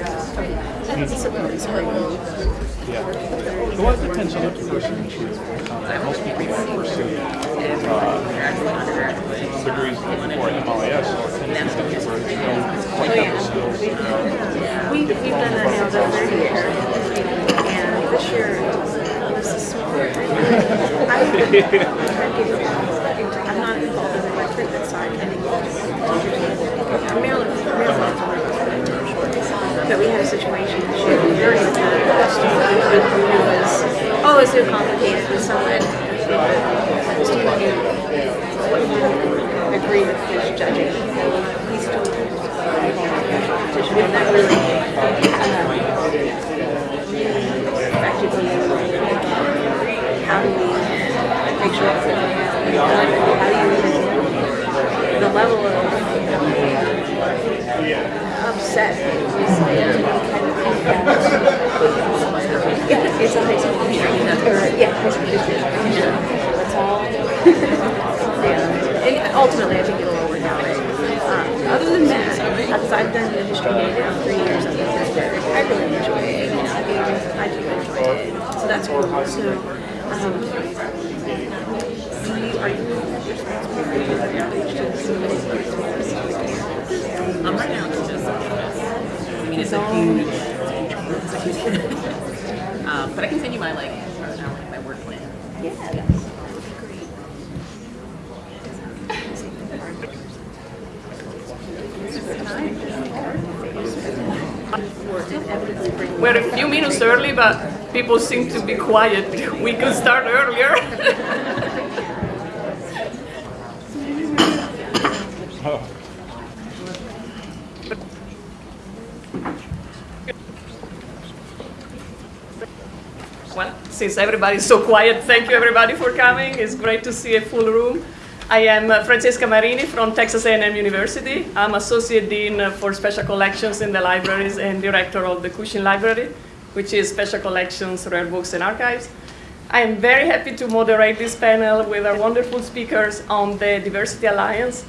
Yeah. A lot of pursue uh, most people pursue uh, degrees for MLIS or things that they were, you don't quite have the skills. you know. We, we've done that now the year, and this year this is. I, I'm not involved in the recruitment side anymore. Maryland, Maryland, but we had a situation during the that student who was, oh, it's so complicated with someone. The student with his judging. He still that really how do we make sure that how do you the level of upset is it's a high school or yeah high school history that's all yeah. and ultimately I think it'll all work out um, other than that because I've done the history major for three years I really enjoy it you know, I do I do enjoy it. So that's cool. So um, Um, right now it's just I mean, it's a huge, um, but I can send you my like, my work plan. Yeah. We're a few minutes early, but people seem to be quiet. We could start earlier. Oh. well, since everybody's so quiet, thank you everybody for coming. It's great to see a full room. I am uh, Francesca Marini from Texas A&M University. I'm Associate Dean uh, for Special Collections in the Libraries and Director of the Cushing Library, which is Special Collections, Rare Books, and Archives. I am very happy to moderate this panel with our wonderful speakers on the Diversity Alliance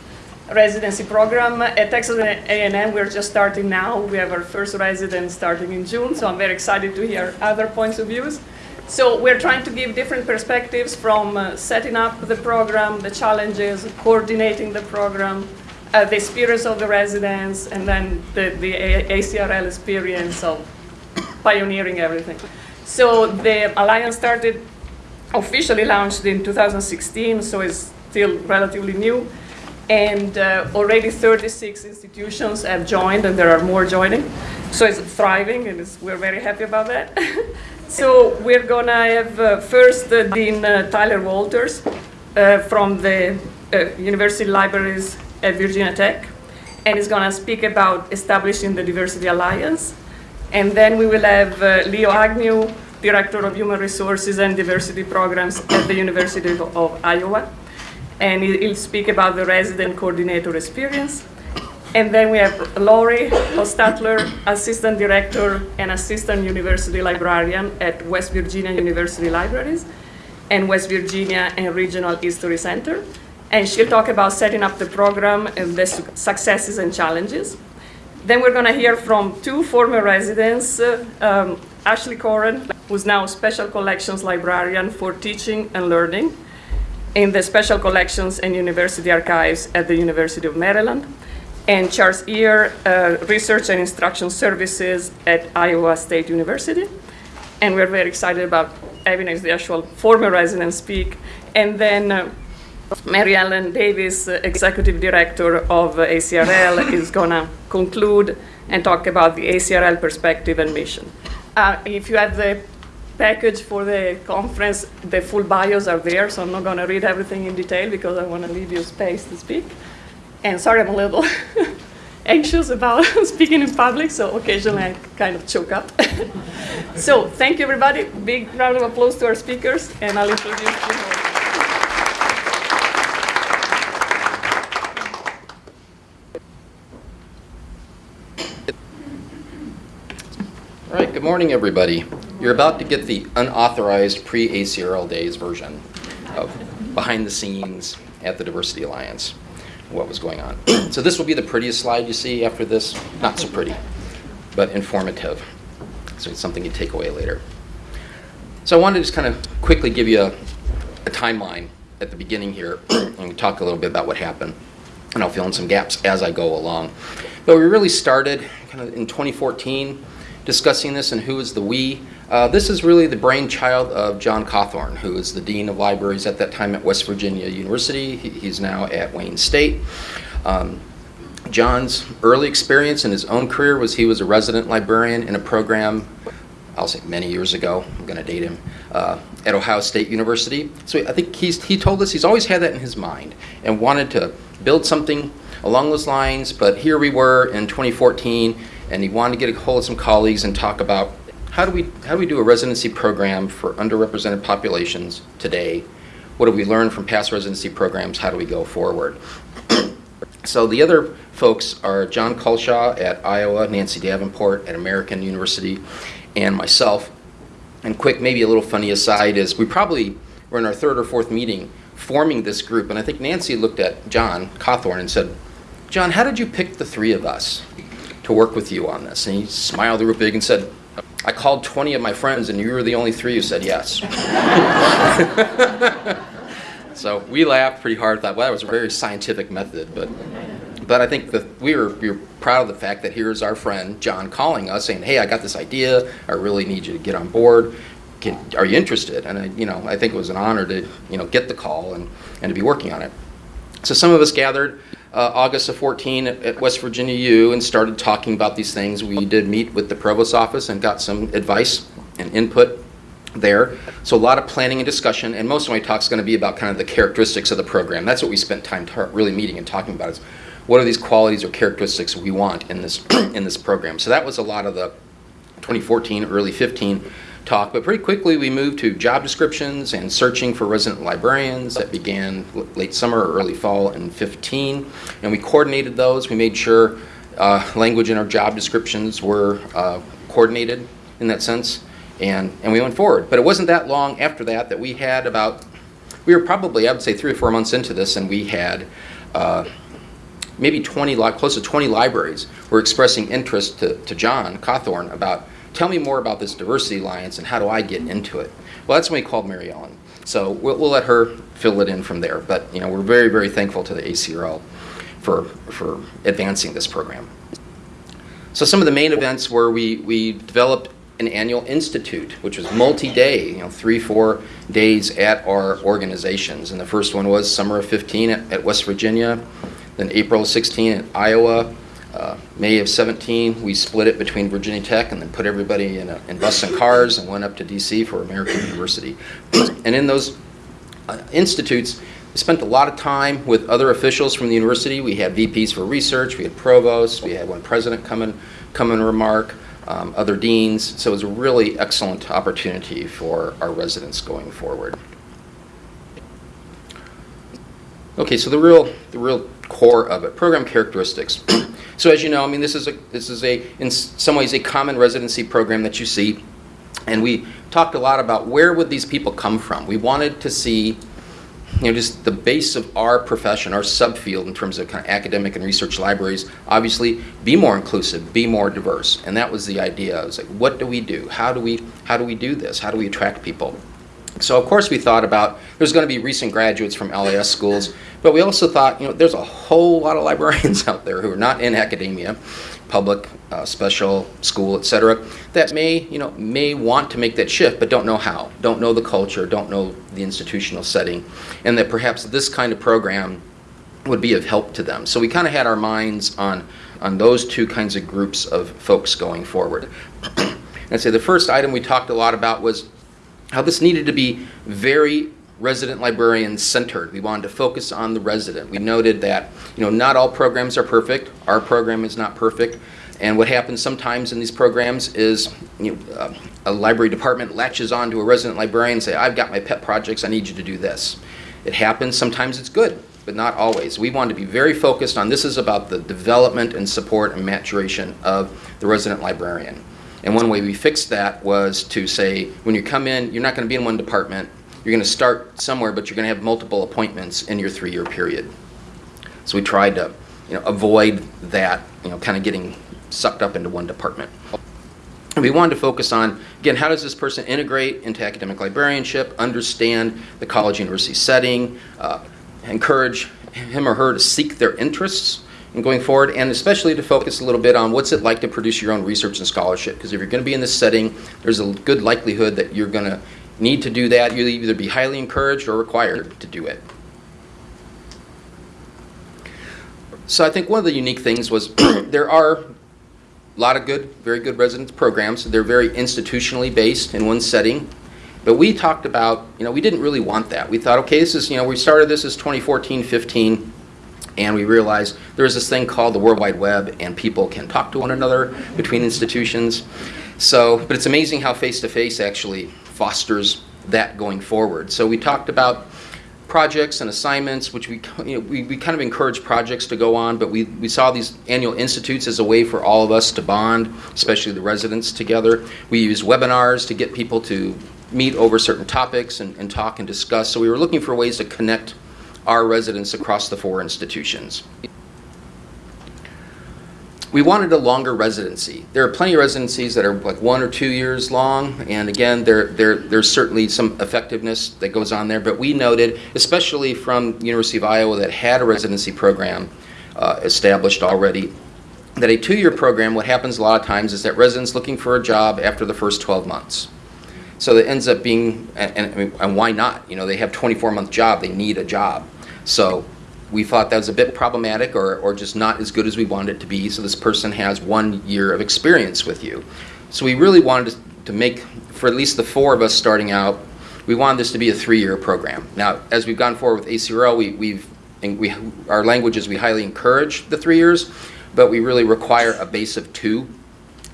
residency program at Texas A&M. We're just starting now. We have our first resident starting in June, so I'm very excited to hear other points of views. So we're trying to give different perspectives from uh, setting up the program, the challenges, coordinating the program, uh, the experience of the residents, and then the, the ACRL experience of pioneering everything. So the Alliance started, officially launched in 2016, so it's still relatively new. And uh, already 36 institutions have joined, and there are more joining. So it's thriving, and it's, we're very happy about that. so we're gonna have uh, first uh, Dean uh, Tyler Walters uh, from the uh, University Libraries at Virginia Tech, and he's gonna speak about establishing the Diversity Alliance. And then we will have uh, Leo Agnew, Director of Human Resources and Diversity Programs at the University of, of Iowa. And he'll speak about the resident coordinator experience. And then we have Lori Hostetler, Assistant Director and Assistant University Librarian at West Virginia University Libraries and West Virginia and Regional History Center. And she'll talk about setting up the program and the su- successes and challenges. Then we're going to hear from two former residents, uh, um, Ashleigh Coren, who's now Special Collections Librarian for Teaching and Learning in the Special Collections and University Archives at the University of Maryland, and Charles Ear, uh, Research and Instruction Services at Iowa State University. And we're very excited about having as the actual former resident speak. And then uh, Mary Ellen Davis, uh, Executive Director of ACRL, is going to conclude and talk about the ACRL perspective and mission. Uh, if you have the package for the conference, the full bios are there, so I'm not going to read everything in detail because I want to leave you space to speak. And sorry, I'm a little anxious about speaking in public, so occasionally I kind of choke up. so thank you, everybody. Big round of applause to our speakers, and I'll introduce you. All right, good morning, everybody. You're about to get the unauthorized pre-ACRL days version of behind the scenes at the Diversity Alliance, what was going on. so this will be the prettiest slide you see after this. Not so pretty. but informative. So it's something you take away later. So I wanted to just kind of quickly give you a, a timeline at the beginning here and talk a little bit about what happened. And I'll fill in some gaps as I go along. But we really started kind of in 2014 discussing this and who is the we. Uh, this is really the brainchild of Jon Cawthorne, who is the Dean of Libraries at that time at West Virginia University. He, he's now at Wayne State. Um, Jon's early experience in his own career was he was a resident librarian in a program, I'll say many years ago, I'm going to date him, uh, at Ohio State University. So I think he's, he told us he's always had that in his mind and wanted to build something along those lines. But here we were in 2014, and he wanted to get a hold of some colleagues and talk about how do we, how do, we do a residency program for underrepresented populations today? What have we learned from past residency programs? How do we go forward? So the other folks are John Culshaw at Iowa, Nancy Davenport at American University, and myself. And quick, maybe a little funny aside is we probably were in our third or fourth meeting forming this group, and I think Nancy looked at Jon Cawthorne and said, Jon, how did you pick the three of us to work with you on this? And he smiled real big and said, I called 20 of my friends, and you were the only three who said yes. So we laughed pretty hard. Thought, well, that was a very scientific method, but but I think that we were we were proud of the fact that here's our friend Jon calling us saying, "Hey, I got this idea. I really need you to get on board. Can, are you interested?" And I, you know, I think it was an honor to you know get the call and and to be working on it. So some of us gathered uh, August of 14 at, at West Virginia U and started talking about these things. We did meet with the provost's office and got some advice and input there. So a lot of planning and discussion, and most of my talk is going to be about kind of the characteristics of the program. That's what we spent time really meeting and talking about is what are these qualities or characteristics we want in this in this program. So that was a lot of the 2014, early 15 talk, but pretty quickly we moved to job descriptions and searching for resident librarians that began late summer or early fall in 15, and we coordinated those. We made sure uh, language in our job descriptions were uh, coordinated in that sense and, and we went forward. But it wasn't that long after that that we had about, we were probably, I would say, three or four months into this, and we had uh, maybe 20, close to 20 libraries were expressing interest to, to Jon Cawthorne about, tell me more about this Diversity Alliance and how do I get into it? Well, that's when we called Mary Ellen. So we'll, we'll let her fill it in from there. But, you know, we're very, very thankful to the ACRL for, for advancing this program. So some of the main events were we, we developed an annual institute, which was multi-day, you know, three, four days at our organizations. And the first one was summer of 15 at, at West Virginia, then April 16 at Iowa, uh, May of 17, we split it between Virginia Tech and then put everybody in, a, in bus and cars and went up to DC for American University. and in those uh, institutes, we spent a lot of time with other officials from the university. We had VPs for research, we had provosts, we had one president come and, come and remark um, other deans. So it was a really excellent opportunity for our residents going forward. Okay, so the real, the real core of it, program characteristics. So as you know, I mean, this is a, this is a, in some ways, a common residency program that you see. And we talked a lot about where would these people come from. We wanted to see you know, just the base of our profession, our subfield in terms of kind of academic and research libraries, obviously be more inclusive, be more diverse. And that was the idea. It was like, what do we do? How do we, how do we do this? How do we attract people? So of course we thought about, there's going to be recent graduates from LIS schools, but we also thought, you know, there's a whole lot of librarians out there who are not in academia public, uh, special, school, etc., that may, you know, may want to make that shift but don't know how, don't know the culture, don't know the institutional setting, and that perhaps this kind of program would be of help to them. So we kind of had our minds on, on those two kinds of groups of folks going forward. I'd say the first item we talked a lot about was how this needed to be very resident librarian centered. We wanted to focus on the resident. We noted that you know not all programs are perfect. Our program is not perfect. And what happens sometimes in these programs is you know, uh, a library department latches on to a resident librarian and say, I've got my pet projects, I need you to do this. It happens, sometimes it's good, but not always. We want to be very focused on this is about the development and support and maturation of the resident librarian. And one way we fixed that was to say, when you come in, you're not going to be in one department, you're going to start somewhere, but you're going to have multiple appointments in your three-year period. So we tried to, you know, avoid that, you know, kind of getting sucked up into one department. And we wanted to focus on, again, how does this person integrate into academic librarianship, understand the college university setting, uh, encourage him or her to seek their interests in going forward, and especially to focus a little bit on what's it like to produce your own research and scholarship. Because if you're going to be in this setting, there's a good likelihood that you're going to need to do that. You'll either be highly encouraged or required to do it. So I think one of the unique things was there are a lot of good, very good residence programs. They're very institutionally based in one setting. But we talked about, you know, we didn't really want that. We thought, okay, this is, you know, we started this as 2014, 15, and we realized there's this thing called the World Wide Web, and people can talk to one another between institutions. So, but it's amazing how face-to-face actually fosters that going forward. So we talked about projects and assignments, which we, you know, we, we kind of encourage projects to go on, but we, we saw these annual institutes as a way for all of us to bond, especially the residents together. We use webinars to get people to meet over certain topics and, and talk and discuss. So we were looking for ways to connect our residents across the four institutions. We wanted a longer residency. There are plenty of residencies that are like one or two years long, and again, there, there, there's certainly some effectiveness that goes on there, but we noted, especially from University of Iowa that had a residency program uh, established already, that a two-year program, what happens a lot of times is that residents looking for a job after the first 12 months. So it ends up being, and, and, and why not? You know, they have 24-month job, they need a job. So we thought that was a bit problematic or, or just not as good as we wanted it to be. So this person has one year of experience with you. So we really wanted to, make, for at least the four of us starting out, we wanted this to be a three-year program. Now, as we've gone forward with ACRL, we, we've, we, our language is we highly encourage the three years, but we really require a base of two.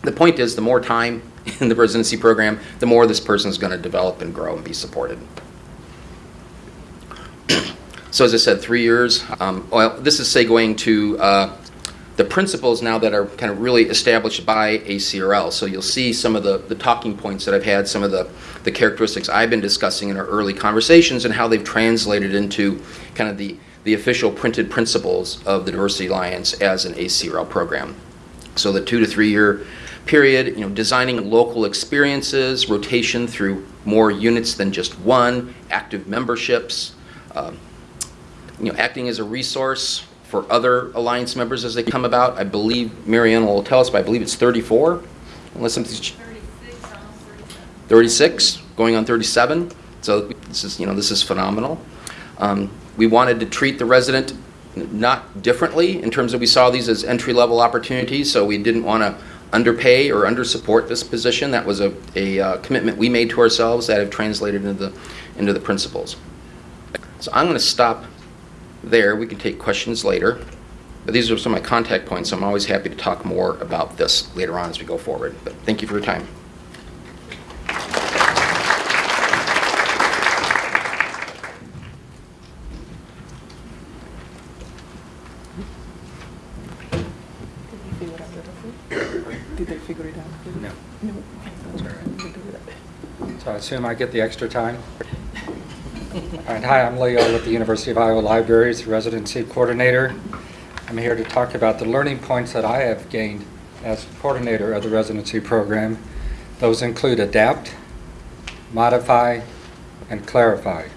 The point is, the more time in the residency program, the more this person is going to develop and grow and be supported. So as I said, three years. Um, well, this is segueing to uh, the principles now that are kind of really established by ACRL. So you'll see some of the, the talking points that I've had, some of the, the characteristics I've been discussing in our early conversations and how they've translated into kind of the, the official printed principles of the Diversity Alliance as an ACRL program. So the two to three year period, you know, designing local experiences, rotation through more units than just one, active memberships, um, you know, acting as a resource for other alliance members as they come about. I believe Marianne will tell us, but I believe it's 34, unless something's 36, going on 37. So this is, you know, this is phenomenal. Um, we wanted to treat the resident not differently in terms of we saw these as entry-level opportunities, so we didn't want to underpay or undersupport this position. That was a, a uh, commitment we made to ourselves that have translated into the, into the principles. So I'm going to stop there. We can take questions later. But these are some of my contact points. I'm always happy to talk more about this later on as we go forward. But thank you for your time. Did they figure it out? No. No. That's all right. So I assume I get the extra time? All right, hi, I'm Leo with the University of Iowa Libraries, Residency Coordinator. I'm here to talk about the learning points that I have gained as coordinator of the residency program. Those include adapt, modify, and clarify.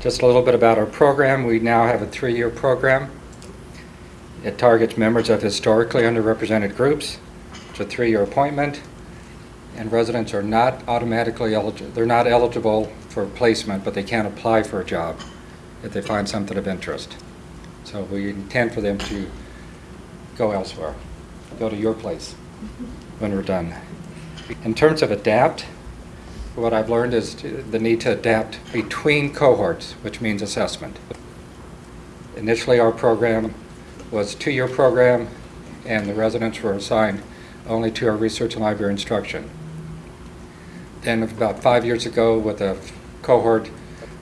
Just a little bit about our program. We now have a three-year program. It targets members of historically underrepresented groups. It's a three-year appointment, and residents are not automatically eligible. They're not eligible for placement, but they can't apply for a job if they find something of interest. So we intend for them to go elsewhere, go to your place when we're done. In terms of adapt, what I've learned is the need to adapt between cohorts, which means assessment. Initially, our program was a two-year program, and the residents were assigned only to our research and library instruction. Then about five years ago, with a cohort,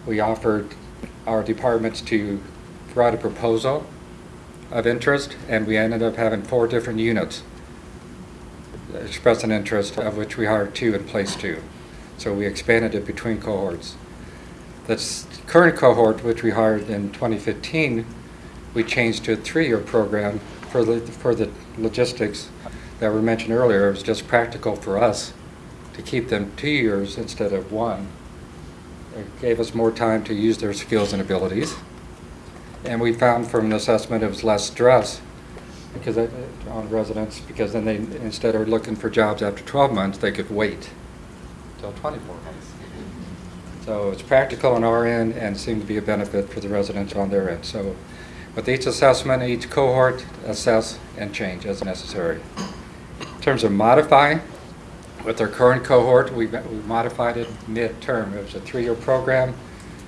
we offered our departments to write a proposal of interest, and we ended up having four different units express an interest, of which we hired two and placed two. So we expanded it between cohorts. This current cohort, which we hired in 2015, we changed to a three-year program for the, for the logistics that were mentioned earlier, it was just practical for us to keep them two years instead of one. It gave us more time to use their skills and abilities. And we found from an assessment it was less stress because it- on residents, because then they, instead of looking for jobs after 12 months, they could wait till 24 months. So it's practical on our end and seemed to be a benefit for the residents on their end. So with each assessment, each cohort, assess and change as necessary. In terms of modify, with our current cohort, we we modified it mid-term. It was a three-year program.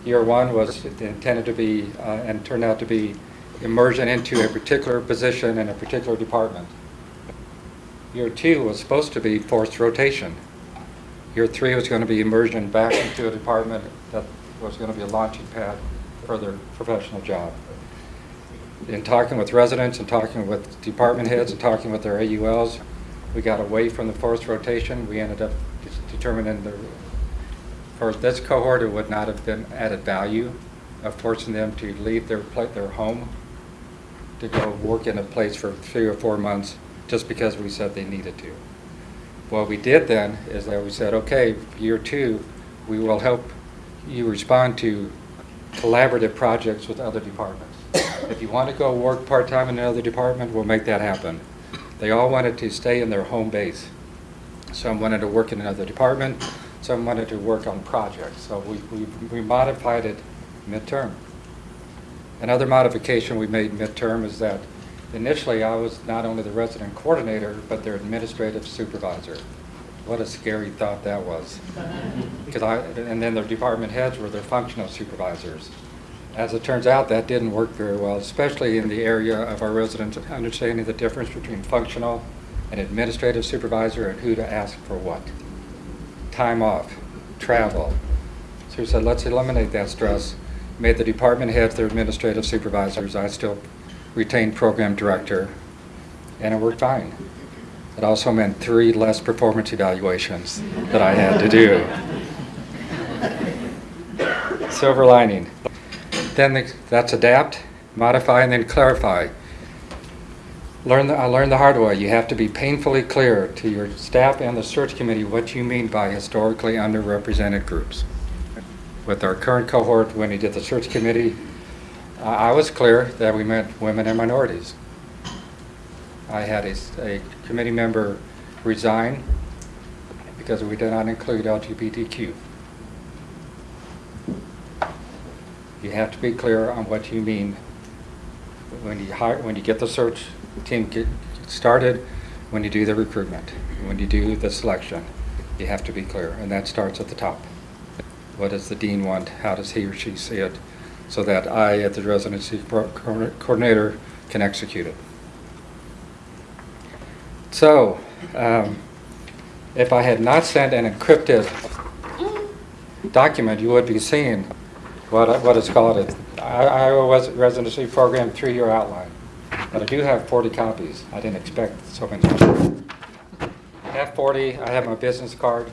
Year one was intended to be, uh, and turned out to be immersion into a particular position in a particular department. Year two was supposed to be forced rotation. Year three was going to be immersion back into a department that was going to be a launching pad for their professional job. In talking with residents and talking with department heads and talking with their AULs, we got away from the forced rotation. We ended up determining the, for this cohort, it would not have been added value of forcing them to leave their, their home to go work in a place for three or four months just because we said they needed to. What we did then is that we said, okay, year two, we will help you respond to collaborative projects with other departments. If you want to go work part-time in another department, we'll make that happen. They all wanted to stay in their home base. Some wanted to work in another department, some wanted to work on projects. So we, we, we modified it midterm. Another modification we made midterm is that initially I was not only the resident coordinator, but their administrative supervisor. What a scary thought that was. Because I, and then their department heads were their functional supervisors. As it turns out, that didn't work very well, especially in the area of our residents understanding the difference between functional and administrative supervisor and who to ask for what. Time off, travel. So we said, let's eliminate that stress. Made the department heads their administrative supervisors. I still retained program director, and it worked fine. It also meant three less performance evaluations that I had to do. Silver lining. Then the- that's adapt, modify, and then clarify. Learn the, uh, I learned the hard way. You have to be painfully clear to your staff and the search committee what you mean by historically underrepresented groups. With our current cohort, when we did the search committee, I I was clear that we meant women and minorities. I had a committee member resign because we did not include LGBTQ. You have to be clear on what you mean when you hire, when you get the search team get started, when you do the recruitment, when you do the selection. You have to be clear, and that starts at the top. What does the dean want? How does he or she see it? So that I, as the residency coordinator, can execute it. So, um, if I had not sent an encrypted document, you would be seeing what, what is called a I- Iowa Res- Residency Program three-year outline. But I do have 40 copies. I didn't expect so many. I have 40, I have my business card,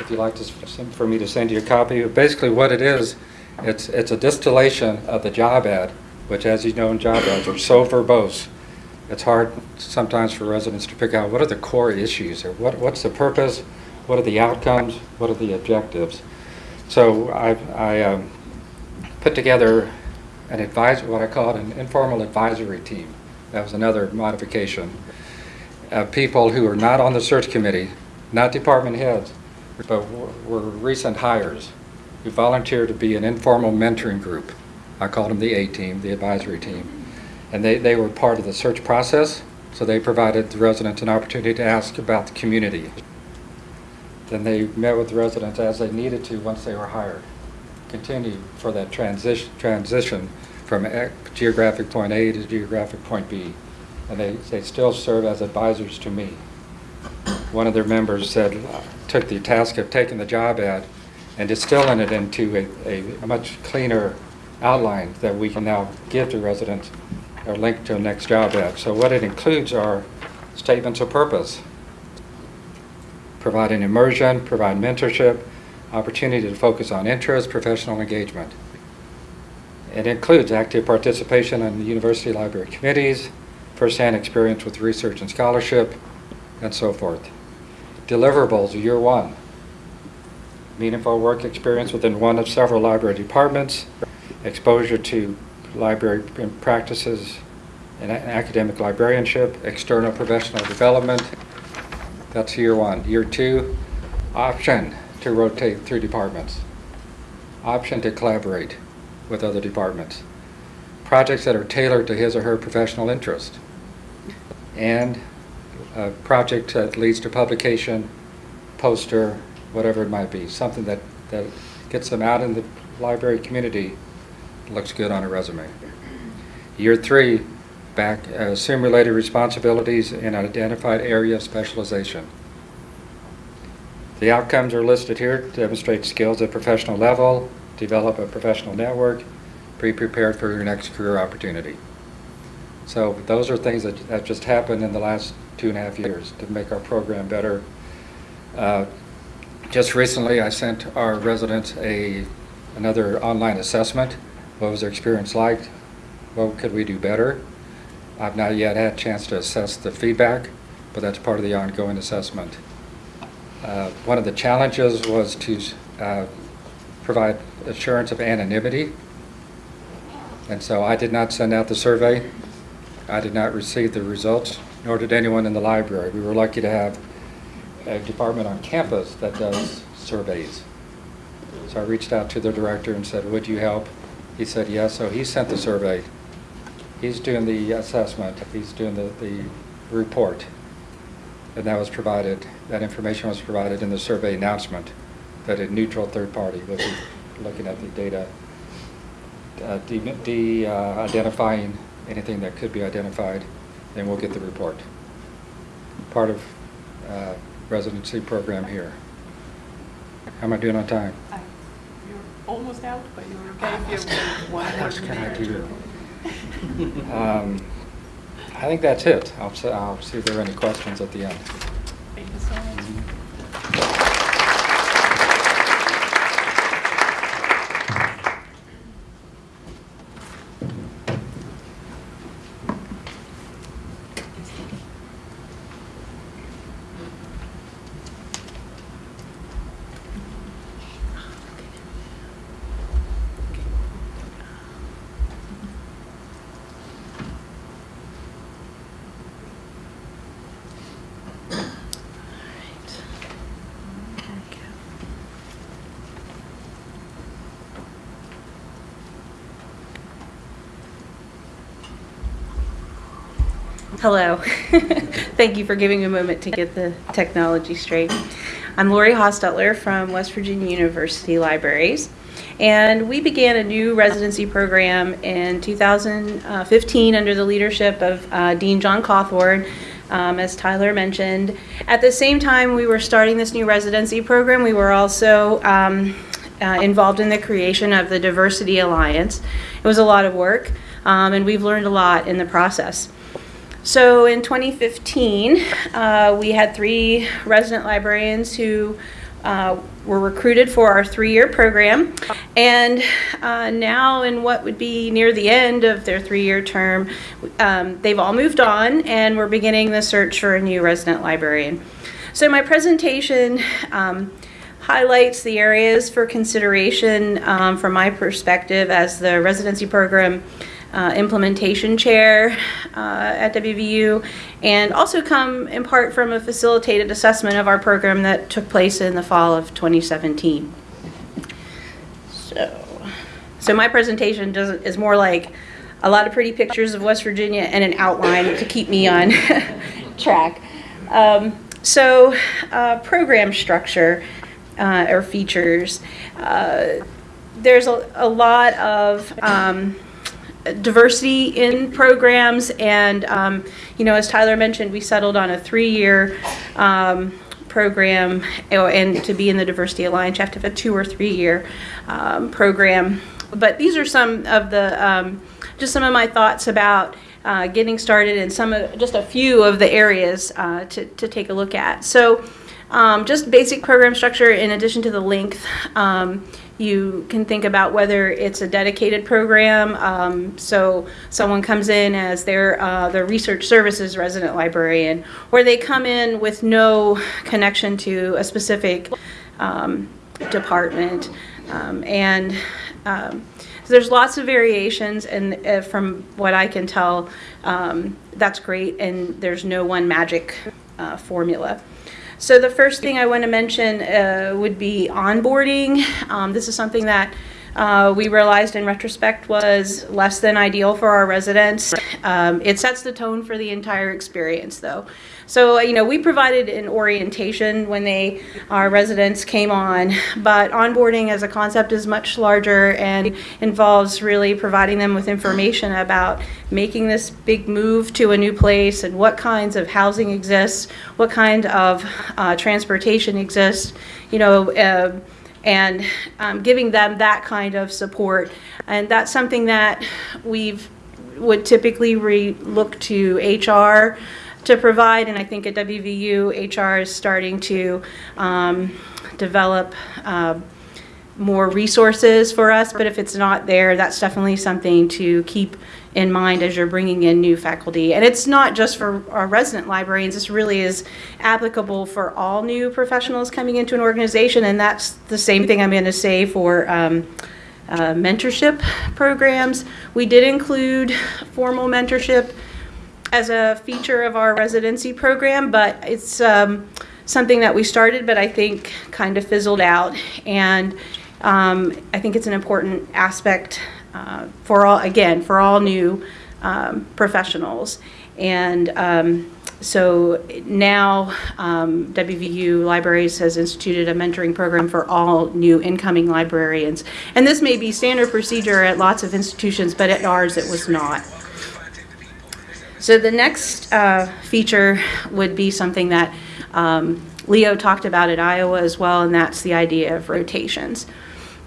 if you'd like to, for me to send you a copy. Basically, what it is, it's, it's a distillation of the job ad, which as you know in job ads are so verbose. It's hard sometimes for residents to pick out what are the core issues, or what, what's the purpose, what are the outcomes, what are the objectives. So I, I um, put together an advise, what I called an informal advisory team. That was another modification. Of people who are not on the search committee, not department heads, but were- recent hires who volunteered to be an informal mentoring group. I called them the A-team, the advisory team. And they, they were part of the search process, so they provided the residents an opportunity to ask about the community. Then they met with the residents as they needed to once they were hired. Continue for that transition, transition from geographic point A to geographic point B. And they, they still serve as advisors to me. One of their members said, took the task of taking the job ad and distilling it into a, a much cleaner outline that we can now give to residents or link to a next job ad. So what it includes are statements of purpose, provide an immersion, provide mentorship, opportunity to focus on interest, professional engagement. It includes active participation in the university library committees, firsthand experience with research and scholarship, and so forth. Deliverables, year one. Meaningful work experience within one of several library departments, exposure to library practices and academic librarianship, external professional development. That's year one. Year two, option to rotate through departments. Option to collaborate with other departments. Projects that are tailored to his or her professional interest. And a project that leads to publication, poster, whatever it might be, something that, that gets them out in the library community, looks good on a resume. Year three, back, uh, assume related responsibilities in an identified area of specialization. The outcomes are listed here, demonstrate skills at professional level, develop a professional network, be prepared for your next career opportunity. So those are things that, that just happened in the last two and a half years to make our program better. Uh, just recently, I sent our residents a another online assessment. What was their experience like? What could we do better? I've not yet had a chance to assess the feedback, but that's part of the ongoing assessment. Uh, one of the challenges was to uh, provide assurance of anonymity. And so I did not send out the survey. I did not receive the results, nor did anyone in the library. We were lucky to have a department on campus that does surveys. So I reached out to the director and said, would you help? He said yes, so he sent the survey. He's doing the assessment, he's doing the, the report. And that was provided, that information was provided in the survey announcement that a neutral third party would be looking at the data, uh, de, de uh, identifying anything that could be identified, then we'll get the report. Part of uh, residency program here. How am I doing on time? Uh, You're almost out, but you're okay if you have one What more else can I do? Um, I think that's it. I'll, s- I'll see if there are any questions at the end. Thank you so much. Mm-hmm. Hello. Thank you for giving me a moment to get the technology straight. I'm Lori Hostetler from West Virginia University Libraries. And we began a new residency program in 2015 under the leadership of uh, Dean Jon Cawthorne, um, as Tyler mentioned. At the same time we were starting this new residency program, we were also um, uh, involved in the creation of the Diversity Alliance. It was a lot of work, um, and we've learned a lot in the process. So in 2015, uh, we had three resident librarians who uh, were recruited for our three-year program. And uh, now in what would be near the end of their three-year term, um, they've all moved on and we're beginning the search for a new resident librarian. So my presentation um, highlights the areas for consideration um, from my perspective as the residency program uh, implementation chair uh, at WVU, and also come in part from a facilitated assessment of our program that took place in the fall of 2017. So, so my presentation does, is more like a lot of pretty pictures of West Virginia and an outline to keep me on track. Um, so, uh, program structure uh, or features. Uh, there's a, a lot of um, diversity in programs and um, you know as Tyler mentioned we settled on a three-year um, program and to be in the diversity alliance you have to have a two or three year um, program but these are some of the um, just some of my thoughts about uh, getting started and some of just a few of the areas uh, to, to take a look at so um, just basic program structure in addition to the length. Um, you can think about whether it's a dedicated program. Um, so someone comes in as their uh, their research services resident librarian, or they come in with no connection to a specific um, department. Um, and um, so there's lots of variations, and uh, from what I can tell, um, that's great. And there's no one magic uh, formula. So the first thing I want to mention uh, would be onboarding. Um, this is something that uh, we realized in retrospect was less than ideal for our residents. Um, it sets the tone for the entire experience, though. So, you know, we provided an orientation when they, our residents came on, but onboarding as a concept is much larger and involves really providing them with information about making this big move to a new place and what kinds of housing exists, what kind of uh, transportation exists, you know, uh, and um, giving them that kind of support. And that's something that we've would typically re- look to HR to provide, and I think at WVU, HR is starting to um, develop uh, more resources for us, but if it's not there, that's definitely something to keep in mind as you're bringing in new faculty. And it's not just for our resident librarians, this really is applicable for all new professionals coming into an organization, and that's the same thing I'm going to say for um, uh, mentorship programs. We did include formal mentorship as a feature of our residency program, but it's um, something that we started, but I think kind of fizzled out. And um, I think it's an important aspect uh, for all, again, for all new um, professionals. And um, so now um, WVU Libraries has instituted a mentoring program for all new incoming librarians. And this may be standard procedure at lots of institutions, but at ours it was not. So the next uh, feature would be something that um, Leo talked about at Iowa as well, and that's the idea of rotations.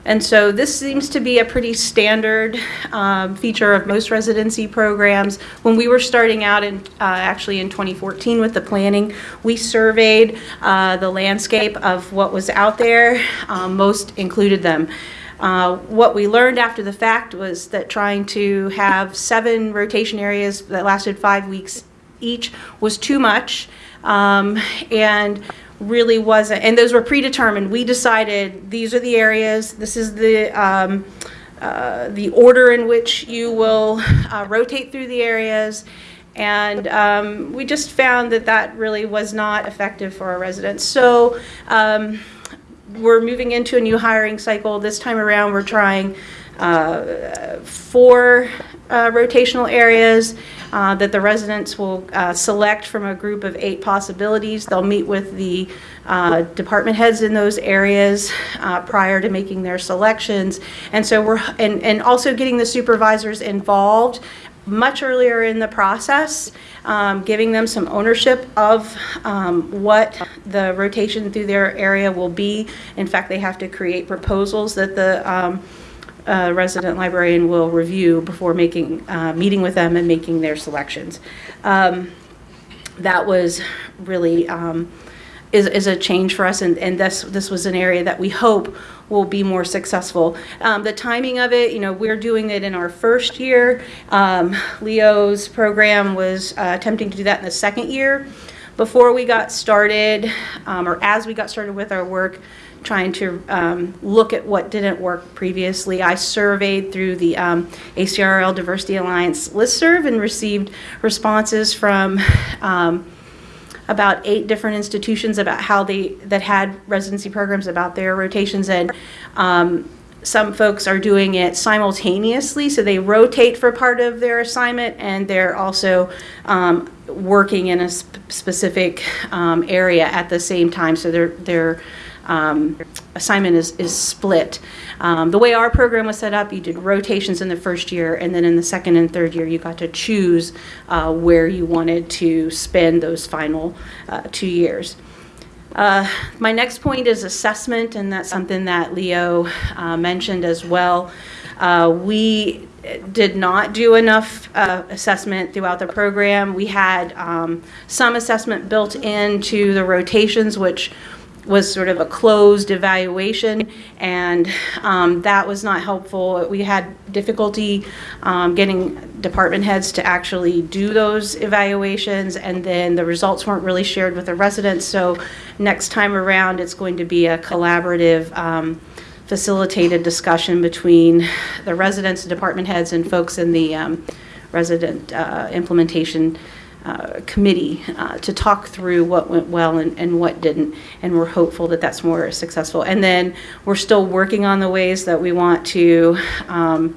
And so this seems to be a pretty standard um, feature of most residency programs. When we were starting out in, uh, actually in 2014 with the planning, we surveyed uh, the landscape of what was out there. Um, most included them. Uh, what we learned after the fact was that trying to have seven rotation areas that lasted five weeks each was too much. Um, and really wasn't, and those were predetermined. We decided these are the areas, this is the, um, uh, the order in which you will uh, rotate through the areas. And um, we just found that that really was not effective for our residents. So um, we're moving into a new hiring cycle. This time around, we're trying uh, four uh, rotational areas uh, that the residents will uh, select from a group of eight possibilities. They'll meet with the uh, department heads in those areas uh, prior to making their selections. And so we're, and, and also getting the supervisors involved much earlier in the process, um, giving them some ownership of um, what the rotation through their area will be. In fact, they have to create proposals that the um, uh, resident librarian will review before making, uh, meeting with them and making their selections. Um, that was really um, is, is a change for us, and, and this this was an area that we hope will be more successful. Um, the timing of it, you know, we're doing it in our first year. Um, Leo's program was uh, attempting to do that in the second year. Before we got started, um, or as we got started with our work, trying to um, look at what didn't work previously. I surveyed through the um, ACRL Diversity Alliance listserv and received responses from um, about eight different institutions about how they that had residency programs about their rotations and um, some folks are doing it simultaneously. So they rotate for part of their assignment and they're also um, working in a sp specific um, area at the same time. So they're they're um, assignment is, is split. Um, the way our program was set up, you did rotations in the first year, and then in the second and third year, you got to choose uh, where you wanted to spend those final uh, two years. Uh, my next point is assessment, and that's something that Leo uh, mentioned as well. Uh, we did not do enough uh, assessment throughout the program. We had um, some assessment built into the rotations, which was sort of a closed evaluation, and um, that was not helpful. We had difficulty um, getting department heads to actually do those evaluations, and then the results weren't really shared with the residents. So next time around, it's going to be a collaborative um, facilitated discussion between the residents, department heads, and folks in the um, resident uh, implementation uh, committee uh, to talk through what went well and, and what didn't. And we're hopeful that that's more successful. And then we're still working on the ways that we want to um,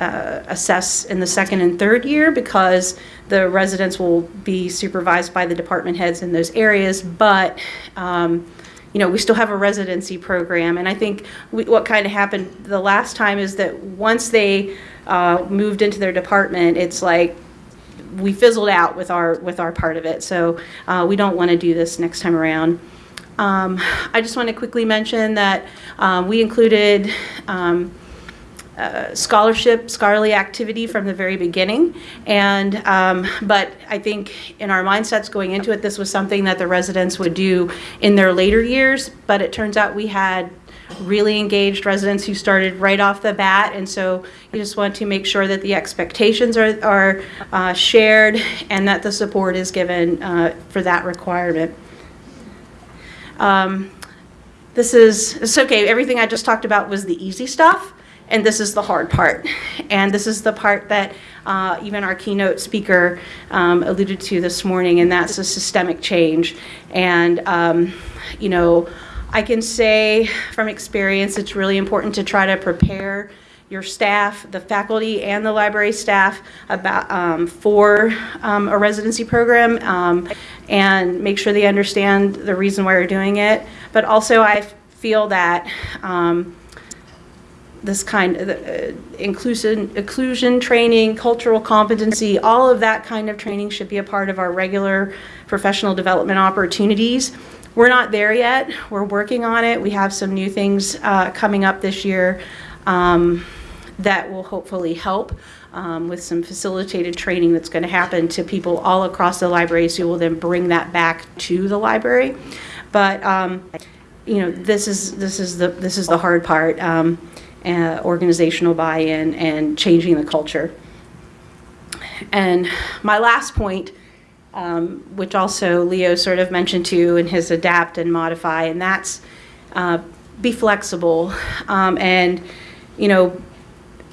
uh, assess in the second and third year because the residents will be supervised by the department heads in those areas. But um, you know, we still have a residency program. And I think we, what kind of happened the last time is that once they uh, moved into their department, it's like we fizzled out with our with our part of it. So uh, we don't want to do this next time around. Um, I just want to quickly mention that um, we included. Um, uh, scholarship, scholarly activity from the very beginning. And, um, but I think in our mindsets going into it, this was something that the residents would do in their later years. But it turns out we had really engaged residents who started right off the bat. And so you just want to make sure that the expectations are, are uh, shared and that the support is given uh, for that requirement. Um, this is, it's okay, everything I just talked about was the easy stuff and this is the hard part. And this is the part that uh, even our keynote speaker um, alluded to this morning, and that's a systemic change. And, um, you know, I can say from experience, it's really important to try to prepare your staff, the faculty and the library staff about um, for um, a residency program um, and make sure they understand the reason why you're doing it. But also I feel that um, this kind of uh, inclusion, inclusion training, cultural competency, all of that kind of training should be a part of our regular professional development opportunities. We're not there yet. We're working on it. We have some new things uh, coming up this year um, that will hopefully help um, with some facilitated training that's going to happen to people all across the libraries who will then bring that back to the library. But um, you know, this is this is the this is the hard part. Um, uh, organizational buy-in and changing the culture. And my last point, um, which also Leo sort of mentioned too in his adapt and modify, and that's uh, be flexible. Um, and, you know,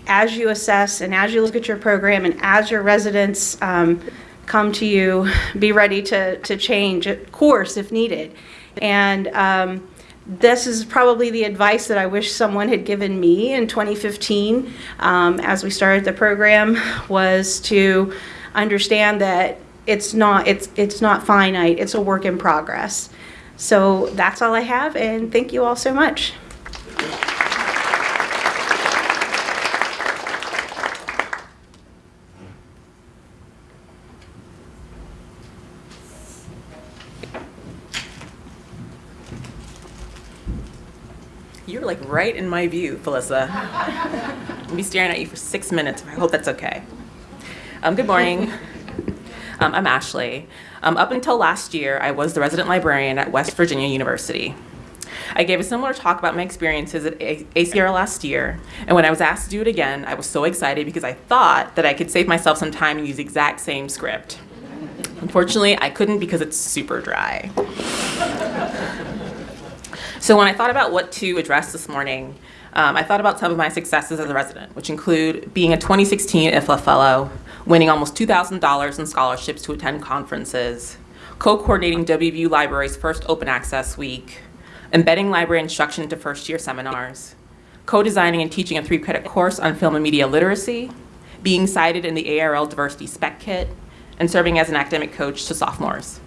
as you assess and as you look at your program and as your residents um, come to you, be ready to, to change course if needed. And, um, this is probably the advice that I wish someone had given me in 2015 um, as we started the program was to understand that it's not it's it's not finite it's a work in progress so that's all I have and thank you all so much You're like right in my view, Felissa. I'll be staring at you for six minutes. I hope that's okay. Um, good morning. Um, I'm Ashleigh. Um, up until last year, I was the resident librarian at West Virginia University. I gave a similar talk about my experiences at a ACR last year, and when I was asked to do it again, I was so excited because I thought that I could save myself some time and use the exact same script. Unfortunately, I couldn't because it's super dry. So when I thought about what to address this morning, um, I thought about some of my successes as a resident, which include being a 2016 IFLA Fellow, winning almost $2,000 in scholarships to attend conferences, co-coordinating WVU Library's first open access week, embedding library instruction into first year seminars, co-designing and teaching a three credit course on film and media literacy, being cited in the ARL Diversity Spec Kit, and serving as an academic coach to sophomores.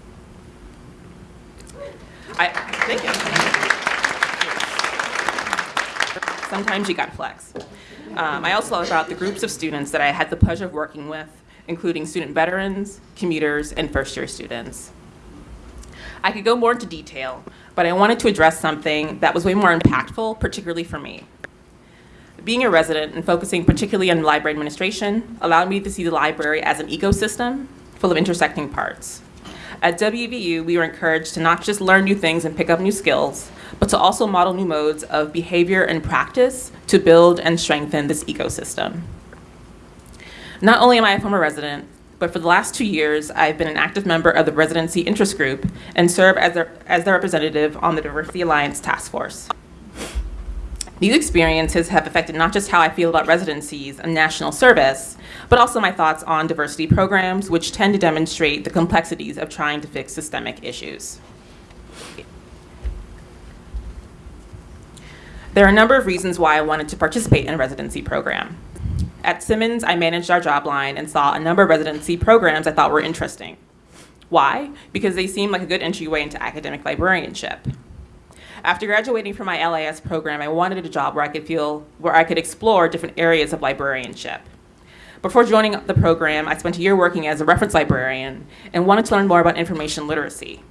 I, thank you sometimes you gotta flex. Um, I also thought about the groups of students that I had the pleasure of working with, including student veterans, commuters, and first year students. I could go more into detail, but I wanted to address something that was way more impactful, particularly for me. Being a resident and focusing particularly on library administration allowed me to see the library as an ecosystem full of intersecting parts. At WVU, we were encouraged to not just learn new things and pick up new skills, but to also model new modes of behavior and practice to build and strengthen this ecosystem. Not only am I a former resident, but for the last two years, I've been an active member of the Residency Interest Group and serve as their, as their representative on the Diversity Alliance Task Force. These experiences have affected not just how I feel about residencies and national service, but also my thoughts on diversity programs, which tend to demonstrate the complexities of trying to fix systemic issues. There are a number of reasons why I wanted to participate in a residency program. At Simmons, I managed our job line and saw a number of residency programs I thought were interesting. Why? Because they seemed like a good entryway into academic librarianship. After graduating from my LIS program, I wanted a job where I could feel where I could explore different areas of librarianship. Before joining the program, I spent a year working as a reference librarian and wanted to learn more about information literacy.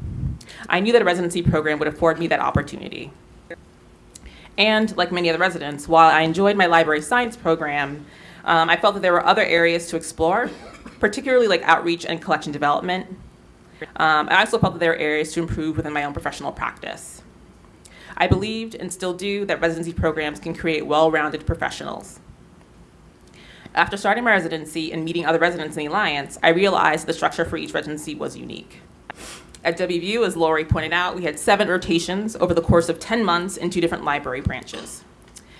I knew that a residency program would afford me that opportunity. And like many other residents, while I enjoyed my library science program, um, I felt that there were other areas to explore, particularly like outreach and collection development. Um, I also felt that there were areas to improve within my own professional practice. I believed and still do that residency programs can create well-rounded professionals. After starting my residency and meeting other residents in the Alliance, I realized the structure for each residency was unique. At WVU, as Lori pointed out, we had seven rotations over the course of 10 months in two different library branches.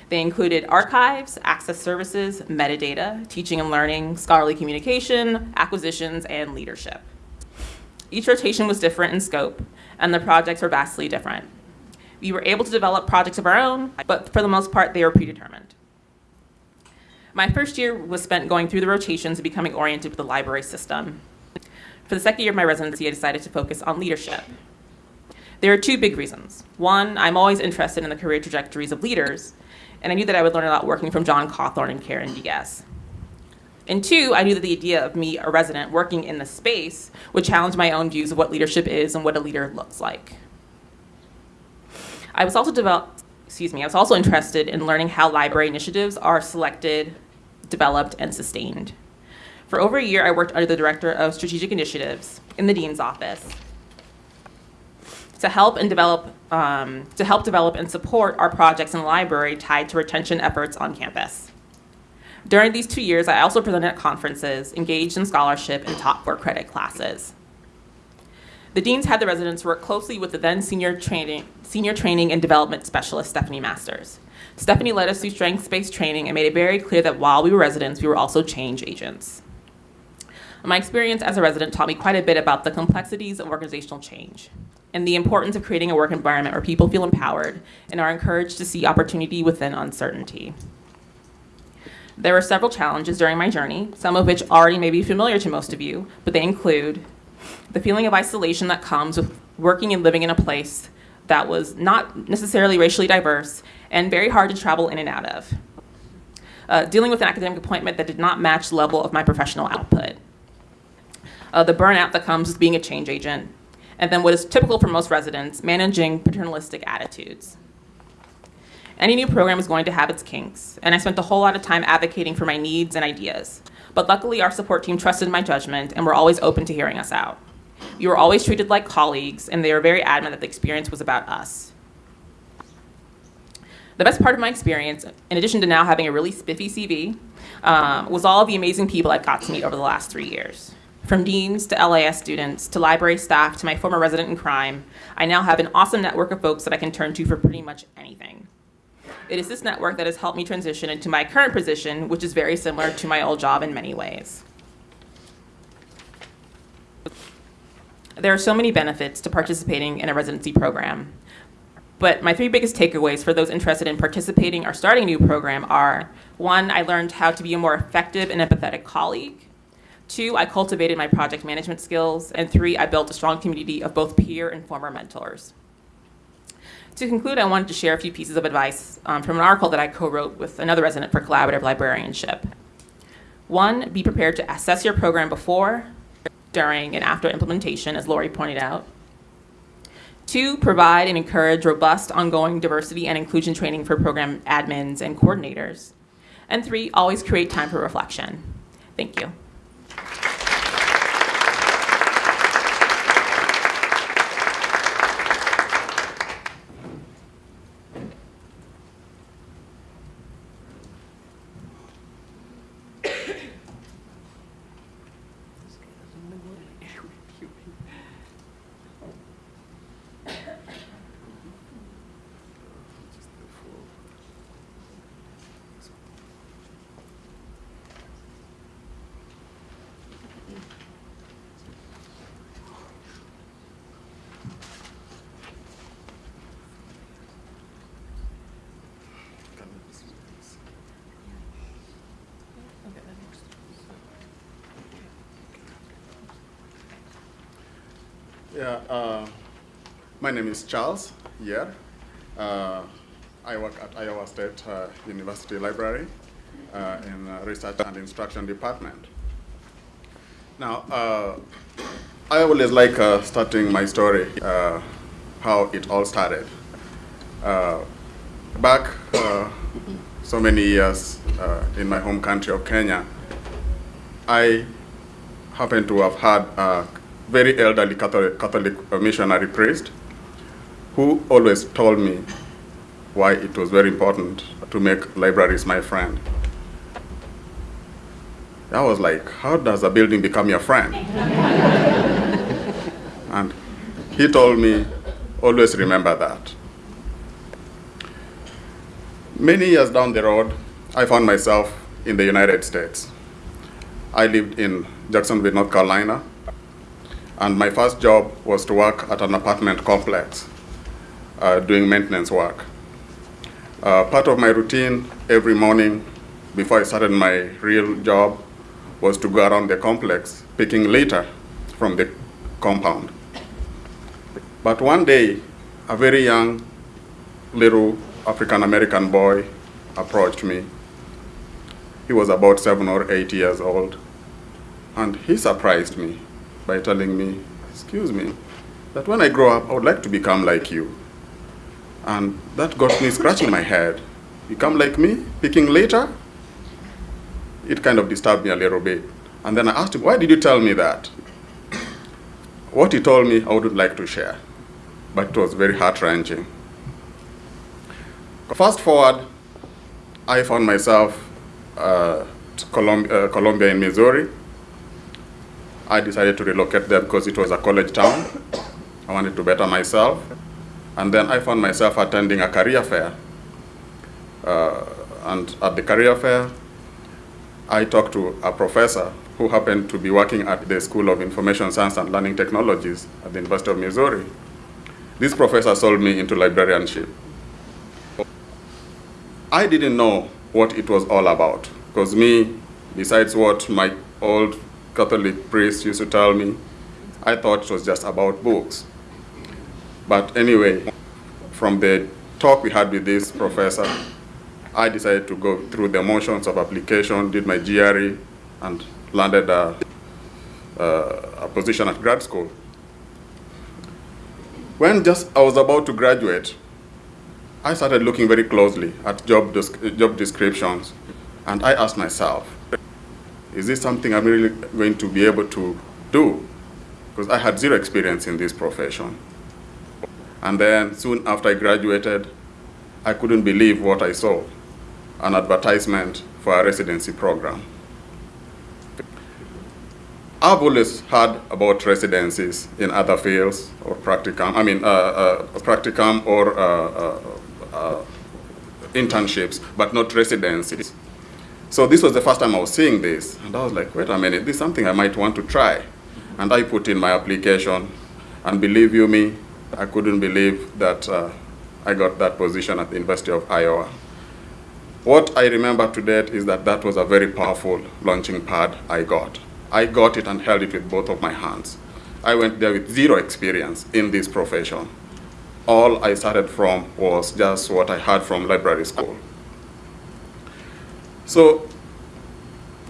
They included archives, access services, metadata, teaching and learning, scholarly communication, acquisitions, and leadership. Each rotation was different in scope, and the projects were vastly different. We were able to develop projects of our own, but for the most part, they were predetermined. My first year was spent going through the rotations and becoming oriented with the library system. For the second year of my residency, I decided to focus on leadership. There are two big reasons. One, I'm always interested in the career trajectories of leaders, and I knew that I would learn a lot working from Jon Cawthorne and Karen Diaz. And two, I knew that the idea of me, a resident, working in the space would challenge my own views of what leadership is and what a leader looks like. I was also develop, excuse me, I was also interested in learning how library initiatives are selected, developed, and sustained. For over a year, I worked under the Director of Strategic Initiatives in the Dean's Office to help and develop, um, to help develop and support our projects in the library tied to retention efforts on campus. During these two years, I also presented at conferences, engaged in scholarship, and taught for credit classes. The deans had the residents work closely with the then senior training, senior training and development specialist, Stephanie Masters. Stephanie led us through strengths-based training and made it very clear that while we were residents, we were also change agents. My experience as a resident taught me quite a bit about the complexities of organizational change and the importance of creating a work environment where people feel empowered and are encouraged to see opportunity within uncertainty. There were several challenges during my journey, some of which already may be familiar to most of you, but they include the feeling of isolation that comes with working and living in a place that was not necessarily racially diverse and very hard to travel in and out of. Uh, dealing with an academic appointment that did not match the level of my professional output. Uh, the burnout that comes with being a change agent. And then what is typical for most residents, managing paternalistic attitudes. Any new program is going to have its kinks, and I spent a whole lot of time advocating for my needs and ideas. But luckily, our support team trusted my judgment and were always open to hearing us out. We were always treated like colleagues, and they were very adamant that the experience was about us. The best part of my experience, in addition to now having a really spiffy CV, um, was all the amazing people I've got to meet over the last three years. From deans to LIS students to library staff to my former resident in crime, I now have an awesome network of folks that I can turn to for pretty much anything. It is this network that has helped me transition into my current position, which is very similar to my old job in many ways. There are so many benefits to participating in a residency program, but my three biggest takeaways for those interested in participating or starting a new program are, one, I learned how to be a more effective and empathetic colleague. Two, I cultivated my project management skills. And three, I built a strong community of both peer and former mentors. To conclude, I wanted to share a few pieces of advice um, from an article that I co-wrote with another resident for collaborative librarianship. One, be prepared to assess your program before, during, and after implementation, as Lori pointed out. Two, provide and encourage robust ongoing diversity and inclusion training for program admins and coordinators. And three, always create time for reflection. Thank you. Yeah, uh, my name is Charles Yer. Uh, I work at Iowa State uh, University Library uh, in uh, Research and Instruction Department. Now, uh, I always like uh, starting my story, how it all started. Back so many years in my home country of Kenya, I happened to have had a very elderly Catholic, Catholic missionary priest who always told me why it was very important to make libraries my friend. I was like, how does a building become your friend? and he told me, always remember that. Many years down the road, I found myself in the United States. I lived in Jacksonville, North Carolina, and my first job was to work at an apartment complex uh, doing maintenance work. Uh, part of my routine every morning before I started my real job was to go around the complex picking litter from the compound. But one day, a very young little African American boy approached me. He was about seven or eight years old, and he surprised me by telling me, excuse me, that when I grow up, I would like to become like you. And that got me scratching my head. Become like me, picking later? It kind of disturbed me a little bit. And then I asked him, why did you tell me that? What he told me, I wouldn't like to share, but it was very heart-wrenching. Fast forward, I found myself uh, Colum uh, Columbia in Missouri. I decided to relocate there because it was a college town. I wanted to better myself. And then I found myself attending a career fair. Uh, and at the career fair, I talked to a professor who happened to be working at the School of Information Science and Learning Technologies at the University of Missouri. This professor sold me into librarianship. I didn't know what it was all about, because me, besides what my old Catholic priest used to tell me, I thought it was just about books. But anyway, from the talk we had with this professor, I decided to go through the motions of application, did my GRE, and landed a, a position at grad school. When just I was about to graduate, I started looking very closely at job, job descriptions, and I asked myself, is this something I'm really going to be able to do? Because I had zero experience in this profession. And then soon after I graduated, I couldn't believe what I saw, an advertisement for a residency program. I've always heard about residencies in other fields or practicum, I mean, uh, uh, practicum or uh, uh, internships, but not residencies. So this was the first time I was seeing this, and I was like, wait a minute, this is something I might want to try. And I put in my application, and believe you me, I couldn't believe that uh, I got that position at the University of Iowa. What I remember to date is that that was a very powerful launching pad I got. I got it and held it with both of my hands. I went there with zero experience in this profession. All I started from was just what I had from library school. So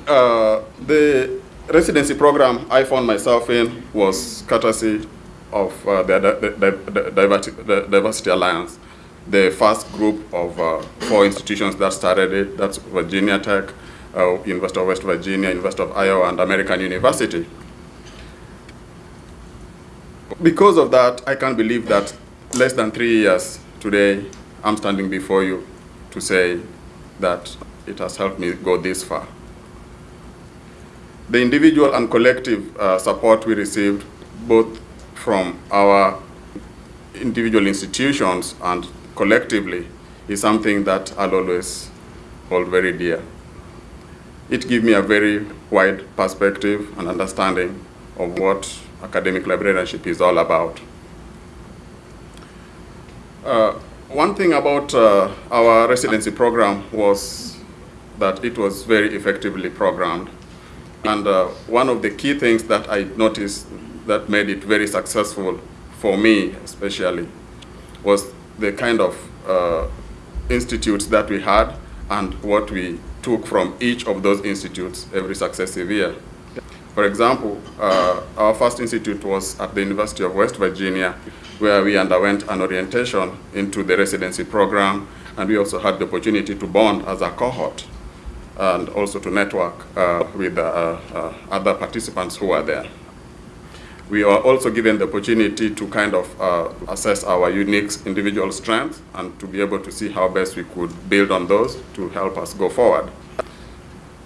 uh, the residency program I found myself in was courtesy of uh, the, the, the, the, Diversity Alliance. the first group of uh, four institutions that started it. That's Virginia Tech, uh, University of West Virginia, University of Iowa, and American University. Because of that, I can't believe that less than three years today, I'm standing before you to say that it has helped me go this far. The individual and collective uh, support we received both from our individual institutions and collectively is something that I'll always hold very dear. It gives me a very wide perspective and understanding of what academic librarianship is all about. Uh, one thing about uh, our residency program was that it was very effectively programmed. And uh, one of the key things that I noticed that made it very successful for me especially was the kind of uh, institutes that we had and what we took from each of those institutes every successive year. For example, uh, our first institute was at the University of West Virginia, where we underwent an orientation into the residency program, and we also had the opportunity to bond as a cohort and also to network uh, with uh, uh other participants who were there. We are also given the opportunity to kind of uh, assess our unique individual strengths and to be able to see how best we could build on those to help us go forward.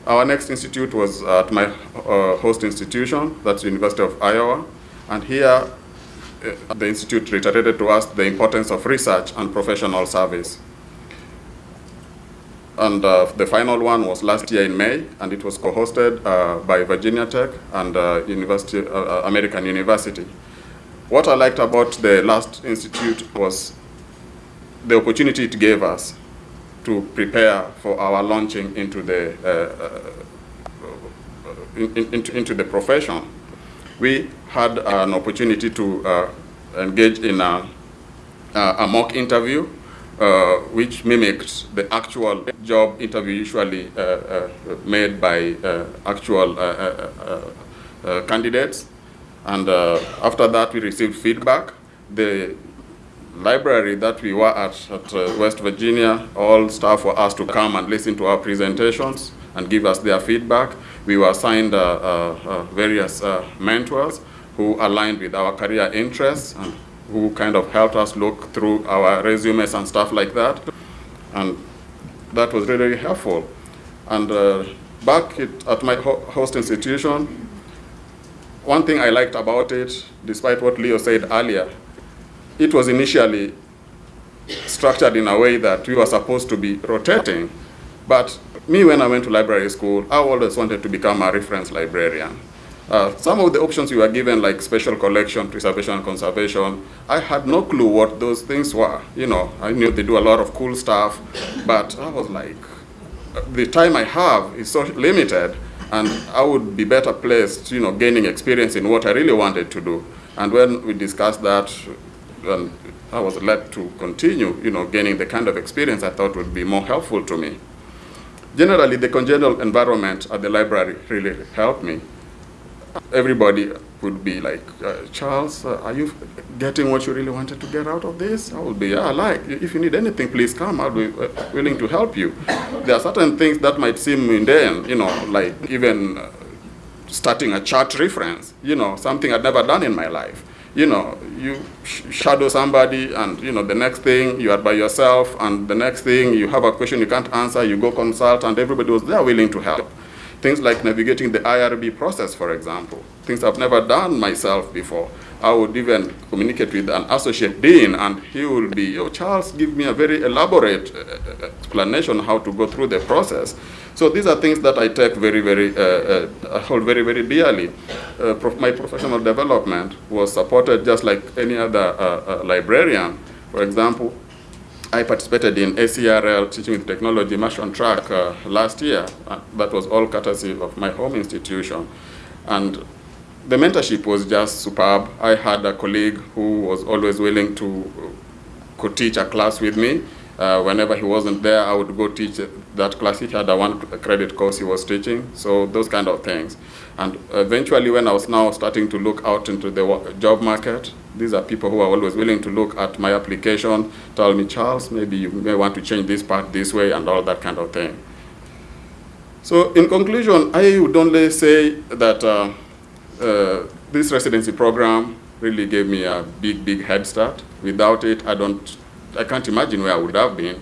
Our next institute was at my uh, host institution, that's the University of Iowa, and here uh, the institute reiterated to us the importance of research and professional service. And uh, the final one was last year in May, and it was co-hosted uh, by Virginia Tech and uh, University, uh, uh, American University. What I liked about the last institute was the opportunity it gave us to prepare for our launching into the, uh, in, in, into, the profession. We had an opportunity to engage in a, a mock interview uh, which mimics the actual job interview usually uh, uh, made by uh, actual uh, candidates. And after that, we received feedback. The library that we were at, at West Virginia, all staff were asked to come and listen to our presentations and give us their feedback. We were assigned various mentors who aligned with our career interests who kind of helped us look through our resumes and stuff like that. And that was really helpful. And uh, back it, at my ho host institution, one thing I liked about it, despite what Leo said earlier, it was initially structured in a way that we were supposed to be rotating. But me, when I went to library school, I always wanted to become a reference librarian. Uh, some of the options we were given, like special collection, preservation, and conservation, I had no clue what those things were. You know, I knew they do a lot of cool stuff, but I was like, the time I have is so limited, and I would be better placed, you know, gaining experience in what I really wanted to do. And when we discussed that, and I was led to continue, you know, gaining the kind of experience I thought would be more helpful to me. Generally, the congenial environment at the library really helped me everybody would be like, uh, Charles, uh, are you getting what you really wanted to get out of this? I would be, yeah, like, if you need anything, please come. I'll be uh, willing to help you. There are certain things that might seem mundane, you know, like even uh, starting a chat reference, you know, something I'd never done in my life. You know, you sh shadow somebody and, you know, the next thing you are by yourself and the next thing you have a question you can't answer, you go consult and everybody was there willing to help. Things like navigating the IRB process, for example, things I've never done myself before. I would even communicate with an associate dean and he will be, oh, Charles, give me a very elaborate uh, uh, explanation how to go through the process. So these are things that I take very, very, uh, uh, hold very, very dearly. Uh, prof my professional development was supported just like any other uh, librarian. For example, I participated in ACRL Teaching with Technology on track uh, last year. Uh, that was all courtesy of my home institution. And the mentorship was just superb. I had a colleague who was always willing to could teach a class with me. Uh, whenever he wasn't there, I would go teach that class. He had a one credit course he was teaching, so those kind of things. And eventually, when I was now starting to look out into the job market, these are people who are always willing to look at my application, tell me, Charles, maybe you may want to change this part this way and all that kind of thing. So in conclusion, I would only say that uh, uh, this residency program really gave me a big, big head start. Without it, I don't, I can't imagine where I would have been.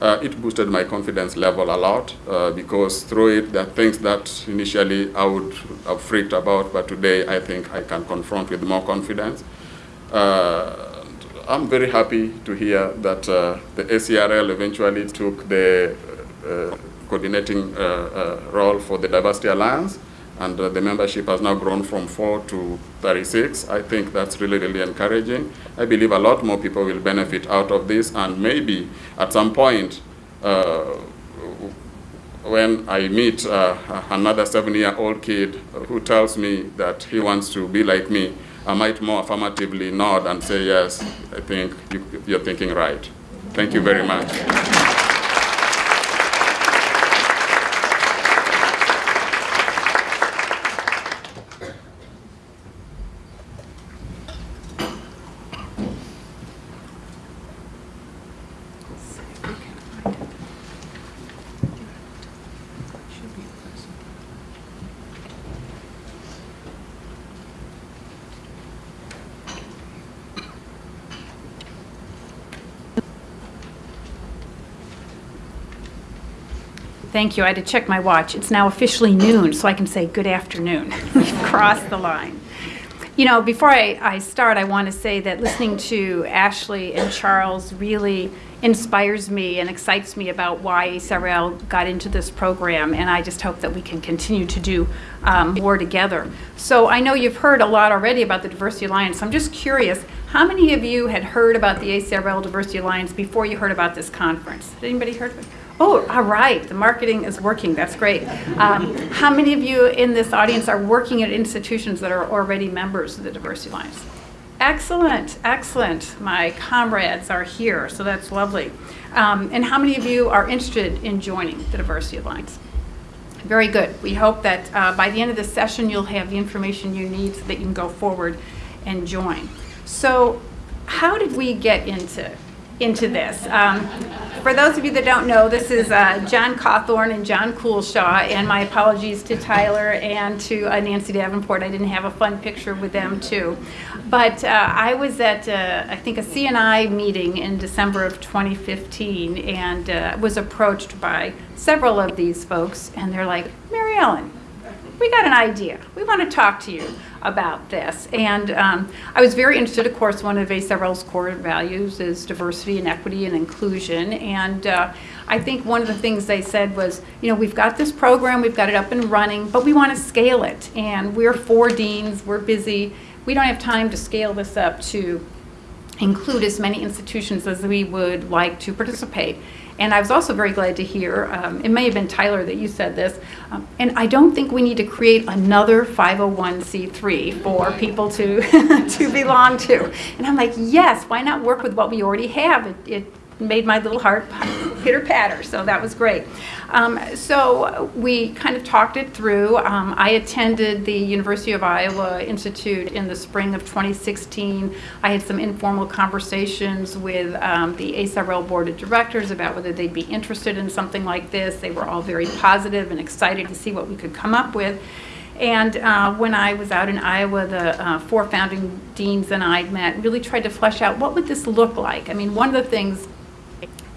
Uh, it boosted my confidence level a lot uh, because through it, there are things that initially I would have freaked about, but today I think I can confront with more confidence. Uh, I'm very happy to hear that uh, the ACRL eventually took the uh, coordinating role for the Diversity Alliance, and uh, the membership has now grown from 4 to 36. I think that's really, really encouraging. I believe a lot more people will benefit out of this, and maybe at some point, uh, when I meet uh, another seven-year-old kid who tells me that he wants to be like me, I might more affirmatively nod and say, yes, I think you, you're thinking right. Thank you very much. Thank you. I had to check my watch. It's now officially noon, so I can say good afternoon. We've crossed the line. You know, before I, I start, I want to say that listening to Ashleigh and Charles really inspires me and excites me about why ACRL got into this program, and I just hope that we can continue to do um, more together. So I know you've heard a lot already about the Diversity Alliance. I'm just curious, how many of you had heard about the ACRL Diversity Alliance before you heard about this conference? Had anybody heard of it? Oh, all right, the marketing is working, that's great. Um, how many of you in this audience are working at institutions that are already members of the Diversity Alliance? Excellent, excellent. My comrades are here, so that's lovely. Um, and how many of you are interested in joining the Diversity Alliance? Very good. We hope that uh, by the end of this session, you'll have the information you need so that you can go forward and join. So how did we get into, into this? Um, for those of you that don't know, this is uh, Jon Cawthorne and John Culshaw, and my apologies to Tyler and to uh, Nancy Davenport. I didn't have a fun picture with them too. But uh, I was at, uh, I think, a CNI meeting in December of 2015 and uh, was approached by several of these folks, and they're like, Mary Ellen, we got an idea. We want to talk to you about this. And um, I was very interested, of course, one of ACRL's core values is diversity and equity and inclusion. And uh, I think one of the things they said was, you know, we've got this program, we've got it up and running, but we want to scale it. And we're four deans, we're busy. We don't have time to scale this up to include as many institutions as we would like to participate. And I was also very glad to hear, um, it may have been Tyler that you said this, um, and I don't think we need to create another 501c3 for people to, to belong to. And I'm like, yes, why not work with what we already have? It, it made my little heart pitter patter, so that was great. Um, so we kind of talked it through. Um, I attended the University of Iowa Institute in the spring of 2016. I had some informal conversations with um, the ACRL Board of Directors about whether they'd be interested in something like this. They were all very positive and excited to see what we could come up with. And uh, when I was out in Iowa, the uh, four founding deans and I met, really tried to flesh out what would this look like. I mean, one of the things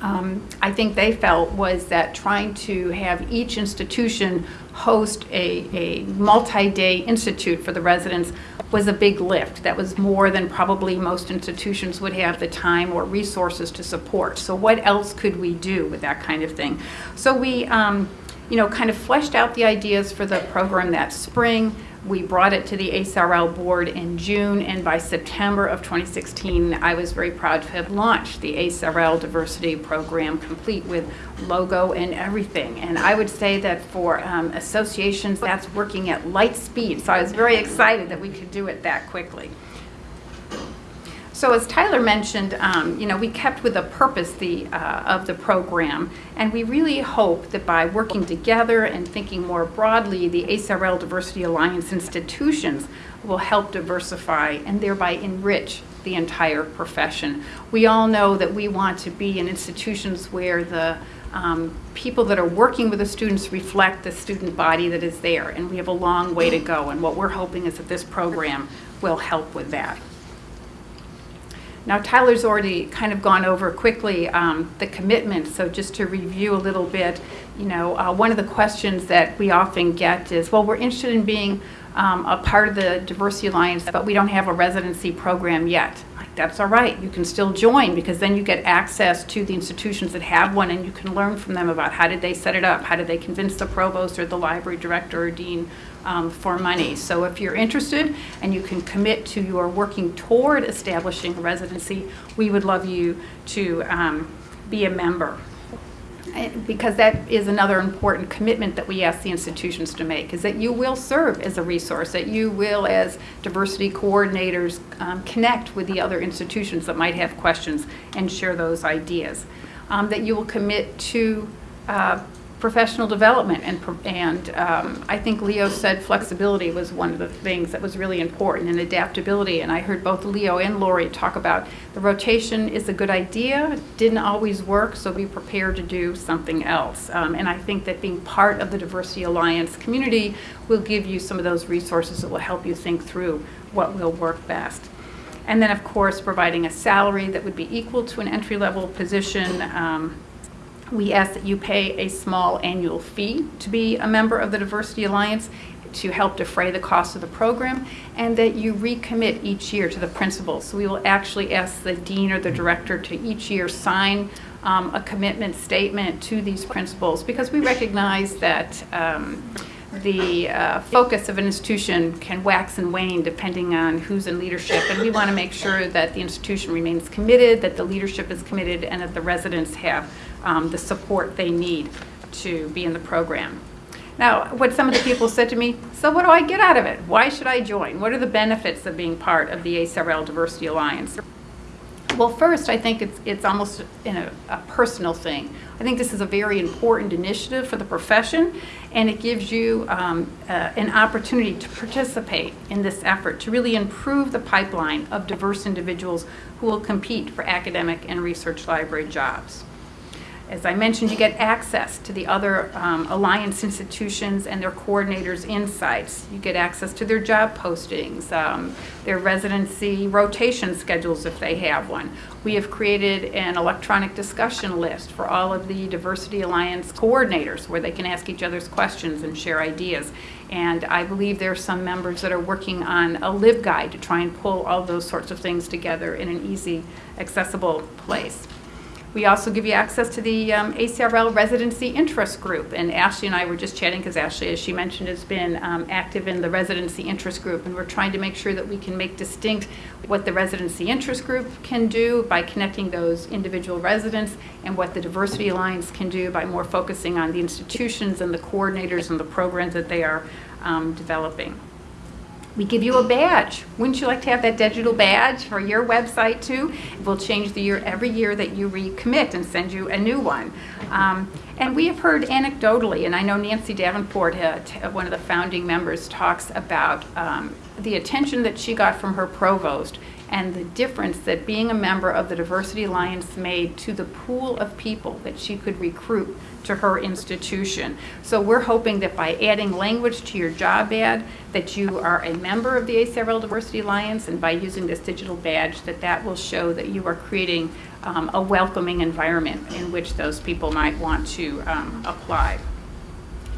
um, I think they felt was that trying to have each institution host a, a multi-day institute for the residents was a big lift. That was more than probably most institutions would have the time or resources to support. So what else could we do with that kind of thing? So we, um, you know, kind of fleshed out the ideas for the program that spring. We brought it to the ACRL board in June, and by September of 2016, I was very proud to have launched the ACRL diversity program, complete with logo and everything. And I would say that for um, associations, that's working at light speed. So I was very excited that we could do it that quickly. So as Tyler mentioned, um, you know, we kept with the purpose the, uh, of the program, and we really hope that by working together and thinking more broadly, the ACRL Diversity Alliance institutions will help diversify and thereby enrich the entire profession. We all know that we want to be in institutions where the um, people that are working with the students reflect the student body that is there, and we have a long way to go. And what we're hoping is that this program will help with that. Now, Tyler's already kind of gone over quickly um, the commitment, so just to review a little bit, you know, uh, one of the questions that we often get is, well, we're interested in being um, a part of the Diversity Alliance, but we don't have a residency program yet. That's all right, you can still join because then you get access to the institutions that have one and you can learn from them about how did they set it up, how did they convince the provost or the library director or dean um, for money. So if you're interested and you can commit to your working toward establishing a residency, we would love you to um, be a member. Because that is another important commitment that we ask the institutions to make, is that you will serve as a resource, that you will, as diversity coordinators, um, connect with the other institutions that might have questions and share those ideas. Um, That you will commit to uh, professional development and, and um, I think Leo said flexibility was one of the things that was really important and adaptability. And I heard both Leo and Lori talk about the rotation is a good idea, didn't always work, so be prepared to do something else. Um, and I think that being part of the Diversity Alliance community will give you some of those resources that will help you think through what will work best. And then, of course, providing a salary that would be equal to an entry-level position. Um, we ask that you pay a small annual fee to be a member of the Diversity Alliance to help defray the cost of the program, and that you recommit each year to the principles. So we will actually ask the dean or the director to each year sign um, a commitment statement to these principles, because we recognize that um, the uh, focus of an institution can wax and wane depending on who's in leadership, and we want to make sure that the institution remains committed, that the leadership is committed, and that the residents have um, the support they need to be in the program. Now, what some of the people said to me, so what do I get out of it? Why should I join? What are the benefits of being part of the ACRL Diversity Alliance? Well, first, I think it's, it's almost a personal thing. I think this is a very important initiative for the profession, and it gives you um, uh, an opportunity to participate in this effort to really improve the pipeline of diverse individuals who will compete for academic and research library jobs. As I mentioned, you get access to the other um, Alliance institutions and their coordinators' insights. You get access to their job postings, um, their residency rotation schedules if they have one. We have created an electronic discussion list for all of the Diversity Alliance coordinators where they can ask each other's questions and share ideas. And I believe there are some members that are working on a LibGuide to try and pull all those sorts of things together in an easy, accessible place. We also give you access to the um, ACRL Residency Interest Group. And Ashleigh and I were just chatting because Ashleigh, as she mentioned, has been um, active in the Residency Interest Group. And we're trying to make sure that we can make distinct what the Residency Interest Group can do by connecting those individual residents and what the Diversity Alliance can do by more focusing on the institutions and the coordinators and the programs that they are um, developing. We give you a badge. Wouldn't you like to have that digital badge for your website too? We'll change the year every year that you recommit and send you a new one. Um, and we have heard anecdotally, and I know Nancy Davenport, uh, one of the founding members, talks about um, the attention that she got from her provost and the difference that being a member of the Diversity Alliance made to the pool of people that she could recruit to her institution. So we're hoping that by adding language to your job ad, that you are a member of the ACRL Diversity Alliance, and by using this digital badge, that that will show that you are creating um, a welcoming environment in which those people might want to um, apply.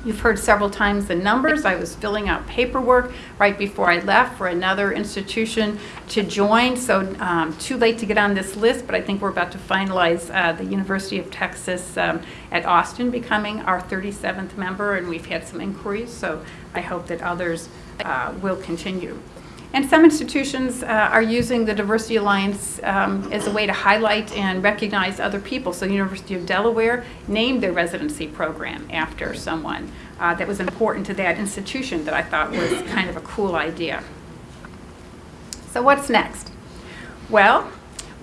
You've heard several times the numbers. I was filling out paperwork right before I left for another institution to join, so um, too late to get on this list, but I think we're about to finalize uh, the University of Texas um, at Austin becoming our 37th member, and we've had some inquiries, so I hope that others uh, will continue. And some institutions uh, are using the Diversity Alliance um, as a way to highlight and recognize other people. So the University of Delaware named their residency program after someone uh, that was important to that institution that I thought was kind of a cool idea. So what's next? Well,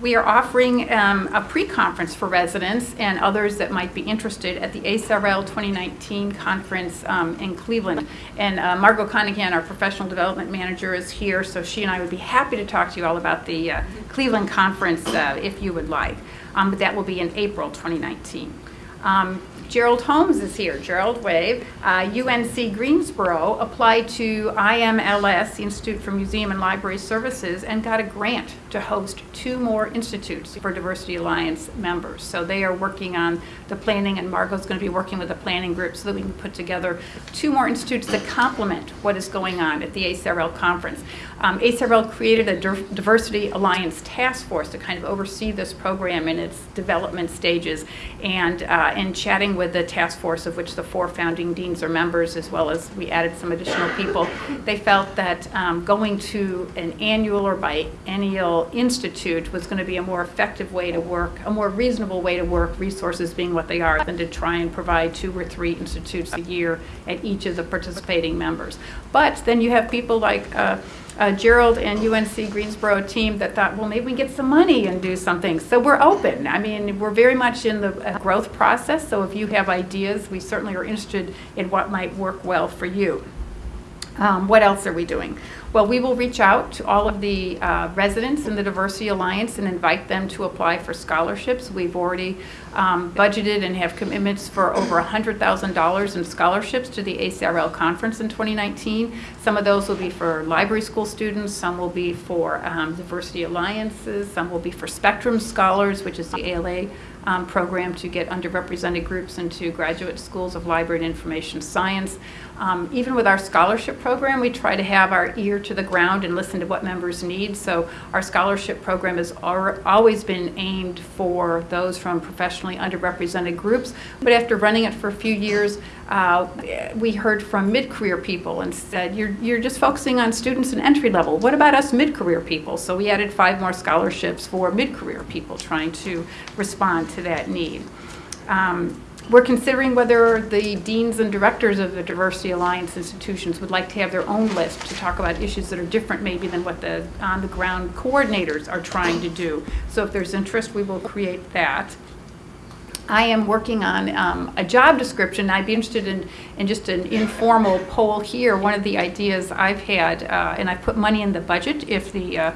we are offering um, a pre-conference for residents and others that might be interested at the ACRL 2019 conference um, in Cleveland. And uh, Margot Conahan, our professional development manager, is here, so she and I would be happy to talk to you all about the uh, Cleveland conference uh, if you would like. Um, But that will be in April 2019. Um, Gerald Holmes is here. Gerald, wave. Uh, UNC Greensboro applied to IMLS, the Institute for Museum and Library Services, and got a grant to host two more institutes for Diversity Alliance members. So they are working on the planning, and Margot's going to be working with the planning group so that we can put together two more institutes that complement what is going on at the ACRL conference. Um, ACRL created a Diversity Alliance Task Force to kind of oversee this program in its development stages. And uh, in chatting with the task force, of which the four founding deans are members, as well as we added some additional people, they felt that um, going to an annual or biennial institute was going to be a more effective way to work, a more reasonable way to work, resources being what they are, than to try and provide two or three institutes a year at each of the participating members. But then you have people like uh, uh, Gerald and UNC Greensboro team that thought, well, maybe we can get some money and do something. So we're open. I mean, we're very much in the uh, growth process. So if you have ideas, we certainly are interested in what might work well for you. Um, What else are we doing? Well, we will reach out to all of the uh, residents in the Diversity Alliance and invite them to apply for scholarships. We've already um, budgeted and have commitments for over $100,000 in scholarships to the ACRL conference in 2019. Some of those will be for library school students, some will be for um, Diversity Alliances, some will be for Spectrum Scholars, which is the ALA um, program to get underrepresented groups into graduate schools of library and information science. Um, even with our scholarship program, we try to have our ear to the ground and listen to what members need. So our scholarship program has al- always been aimed for those from professionally underrepresented groups. But after running it for a few years, uh, we heard from mid-career people and said, you're, you're just focusing on students and entry level. What about us mid-career people? So we added five more scholarships for mid-career people trying to respond to that need. Um, We're considering whether the deans and directors of the Diversity Alliance institutions would like to have their own list to talk about issues that are different maybe than what the on-the-ground coordinators are trying to do. So if there's interest, we will create that. I am working on um, a job description. I'd be interested in, in just an informal poll here. One of the ideas I've had, uh, and I put money in the budget if the uh,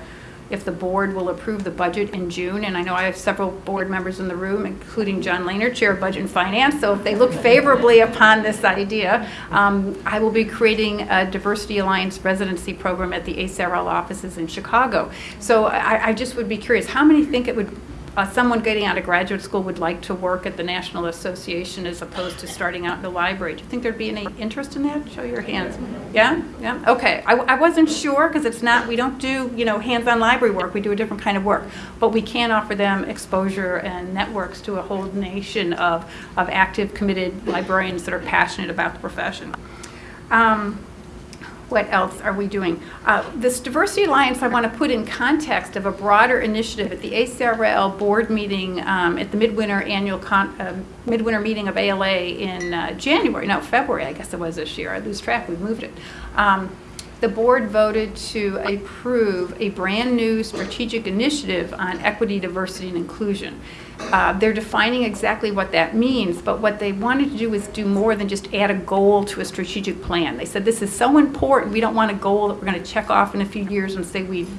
if the board will approve the budget in June. And I know I have several board members in the room, including John Lehner, Chair of Budget and Finance. So if they look favorably upon this idea, um, I will be creating a Diversity Alliance residency program at the ACRL offices in Chicago. So I, I just would be curious, how many think it would uh, someone getting out of graduate school would like to work at the National Association as opposed to starting out in the library. Do you think there'd be any interest in that? Show your hands. Yeah? Yeah? Okay. I, I wasn't sure because it's not, we don't do, you know, hands-on library work. We do a different kind of work. But we can offer them exposure and networks to a whole nation of, of active, committed librarians that are passionate about the profession. Um, what else are we doing? Uh, This Diversity Alliance, I want to put in context of a broader initiative at the ACRL board meeting um, at the midwinter annual, uh, midwinter meeting of ALA in uh, January, no, February, I guess it was this year. I lose track, we moved it. Um, The board voted to approve a brand-new strategic initiative on equity, diversity, and inclusion. Uh, They're defining exactly what that means, but what they wanted to do is do more than just add a goal to a strategic plan. They said, this is so important, we don't want a goal that we're going to check off in a few years and say we've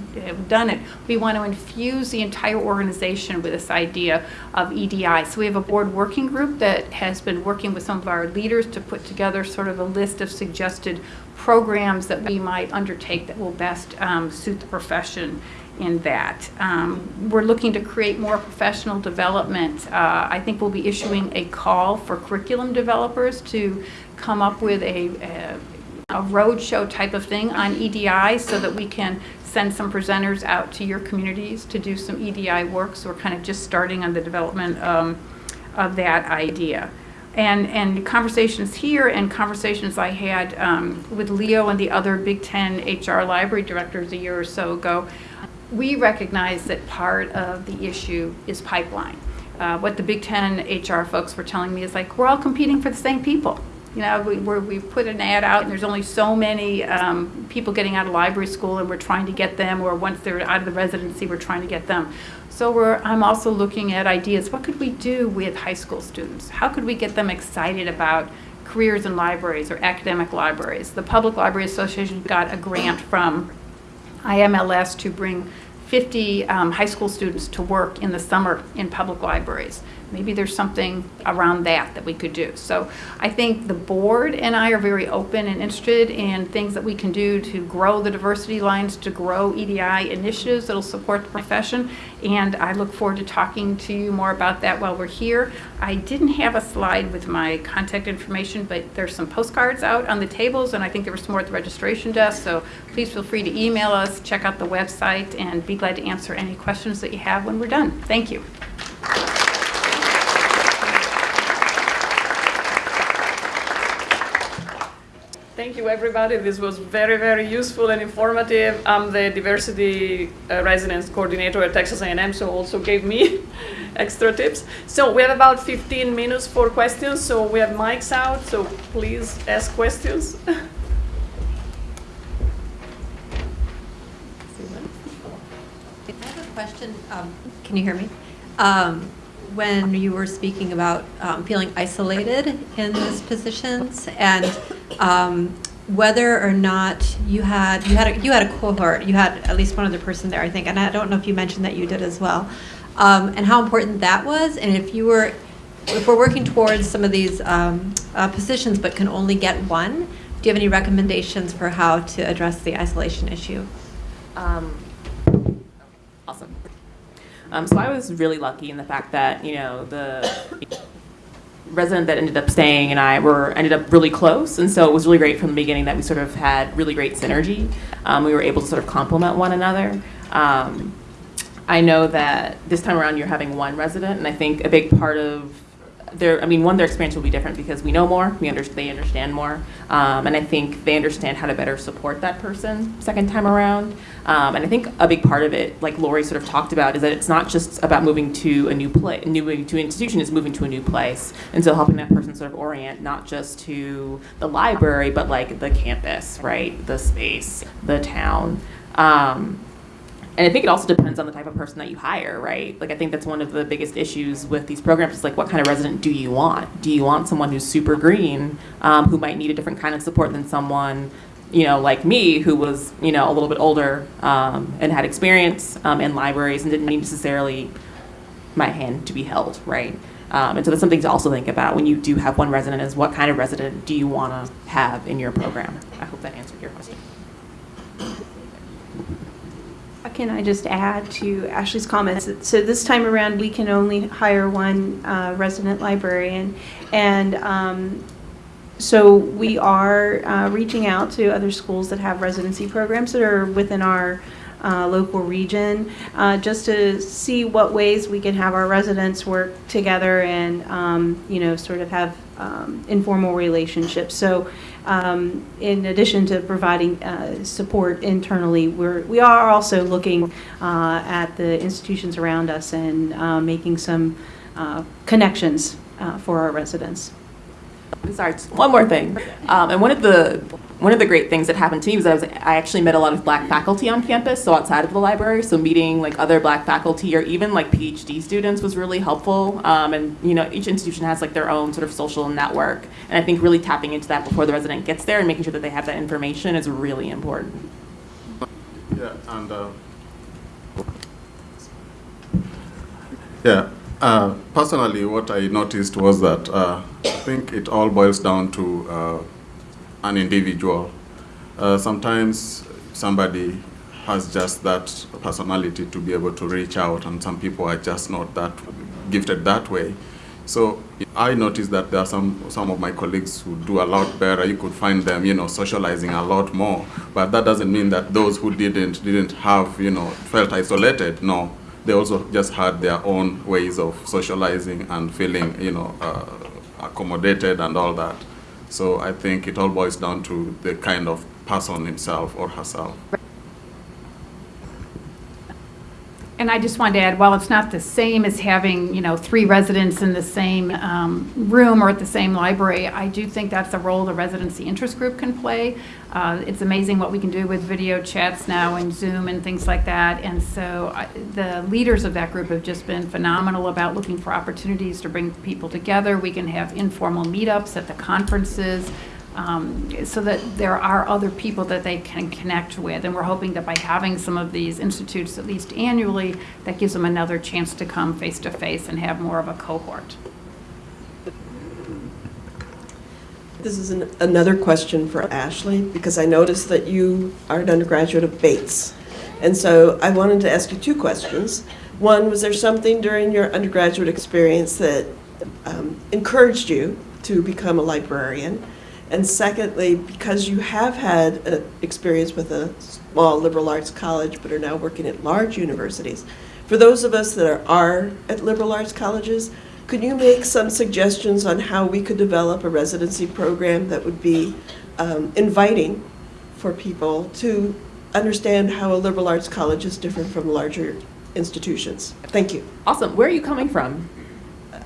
done it. We want to infuse the entire organization with this idea of EDI. So we have a board working group that has been working with some of our leaders to put together sort of a list of suggested programs that we might undertake that will best um, suit the profession in that. Um, We're looking to create more professional development. Uh, I think we'll be issuing a call for curriculum developers to come up with a, a a roadshow type of thing on EDI so that we can send some presenters out to your communities to do some EDI work. So we're kind of just starting on the development um, of that idea. And, and conversations here and conversations I had um, with Leo and the other Big Ten HR library directors a year or so ago, we recognize that part of the issue is pipeline. Uh, what the Big Ten HR folks were telling me is like, we're all competing for the same people. You know, we, we put an ad out and there's only so many um, people getting out of library school and we're trying to get them, or once they're out of the residency, we're trying to get them. So we're, I'm also looking at ideas. What could we do with high school students? How could we get them excited about careers in libraries or academic libraries? The Public Library Association got a grant from IMLS to bring 50 um, high school students to work in the summer in public libraries. Maybe there's something around that that we could do. So I think the board and I are very open and interested in things that we can do to grow the Diversity Alliance, to grow EDI initiatives that'll support the profession. And I look forward to talking to you more about that while we're here. I didn't have a slide with my contact information, but there's some postcards out on the tables, and I think there were some more at the registration desk. So please feel free to email us, check out the website, and be glad to answer any questions that you have when we're done. Thank you. Thank you, everybody. This was very, very useful and informative. I'm the diversity uh, residence coordinator at Texas A&M, so also gave me extra tips. So we have about 15 minutes for questions. So we have mics out, so please ask questions. I have a question. Um, Can you hear me? Um, When you were speaking about um, feeling isolated in those positions and um, whether or not you had, you had, a- you had a cohort, you had at least one other person there, I think, and I don't know if you mentioned that you did as well, um, and how important that was, and if you were, if we're working towards some of these um, uh, positions but can only get one, do you have any recommendations for how to address the isolation issue? Um. Um, so I was really lucky in the fact that you know the resident that ended up staying and I were ended up really close, and so it was really great from the beginning that we sort of had really great synergy. Um, we were able to sort of complement one another. Um, I know that this time around you're having one resident, and I think a big part of their, I mean, one, their experience will be different because we know more, we under, they understand more, um, and I think they understand how to better support that person second time around. Um, and I think a big part of it, like Lori sort of talked about, is that it's not just about moving to a new place, new to an institution, it's moving to a new place, and so helping that person sort of orient not just to the library, but like the campus, right, the space, the town. Um, and I think it also depends on the type of person that you hire, right? Like I think that's one of the biggest issues with these programs is like what kind of resident do you want? Do you want someone who's super green, um, who might need a different kind of support than someone, you know, like me, who was you know a little bit older um, and had experience um, in libraries and didn't need necessarily my hand to be held, right? Um, and so that's something to also think about when you do have one resident is what kind of resident do you want to have in your program? I hope that answered your question. Can I just add to Ashleigh's comments? So this time around, we can only hire one uh, resident librarian. And um, so we are uh, reaching out to other schools that have residency programs that are within our uh, local region, uh, just to see what ways we can have our residents work together and, um, you know, sort of have um, informal relationships. So um, in addition to providing uh, support internally, we're, we are also looking uh, at the institutions around us and uh, making some uh, connections uh, for our residents. Sorry, one more thing. Um, and one of the one of the great things that happened to me was I was I actually met a lot of black faculty on campus, so outside of the library. So meeting like other black faculty or even like PhD students was really helpful. Um, and you know, each institution has like their own sort of social network, and I think really tapping into that before the resident gets there and making sure that they have that information is really important. Yeah, and uh, yeah, uh, personally, what I noticed was that uh, I think it all boils down to uh, an individual. Uh, sometimes somebody has just that personality to be able to reach out, and some people are just not that gifted that way. So I noticed that there are some some of my colleagues who do a lot better. You could find them, you know, socializing a lot more. But that doesn't mean that those who didn't didn't have, you know, felt isolated. No, they also just had their own ways of socializing and feeling, you know, uh, accommodated and all that. So I think it all boils down to the kind of person himself or herself. And I just wanted to add, while it's not the same as having, you know, three residents in the same um, room or at the same library, I do think that's a role the residency interest group can play. Uh, It's amazing what we can do with video chats now and Zoom and things like that. And so I- the leaders of that group have just been phenomenal about looking for opportunities to bring people together. We can have informal meetups at the conferences um, so that there are other people that they can connect with. And we're hoping that by having some of these institutes at least annually, that gives them another chance to come face to face and have more of a cohort. This is an- another question for Ashleigh, because I noticed that you are an undergraduate of Bates. And so I wanted to ask you two questions. One, was there something during your undergraduate experience that um, encouraged you to become a librarian? And secondly, because you have had an experience with a small liberal arts college but are now working at large universities, for those of us that are, are at liberal arts colleges, could you make some suggestions on how we could develop a residency program that would be um, inviting for people to understand how a liberal arts college is different from larger institutions? Thank you. Awesome. Where are you coming from?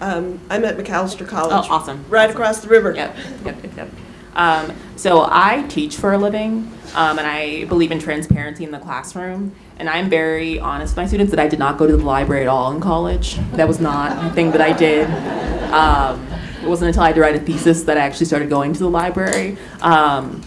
Um, I'm at Macalester College. Oh, awesome. Right Awesome. across the river. Yep, yep, yep. Um, so I teach for a living, um, and I believe in transparency in the classroom. And I'm very honest with my students that I did not go to the library at all in college. That was not a thing that I did. Um, it wasn't until I had to write a thesis that I actually started going to the library. Um,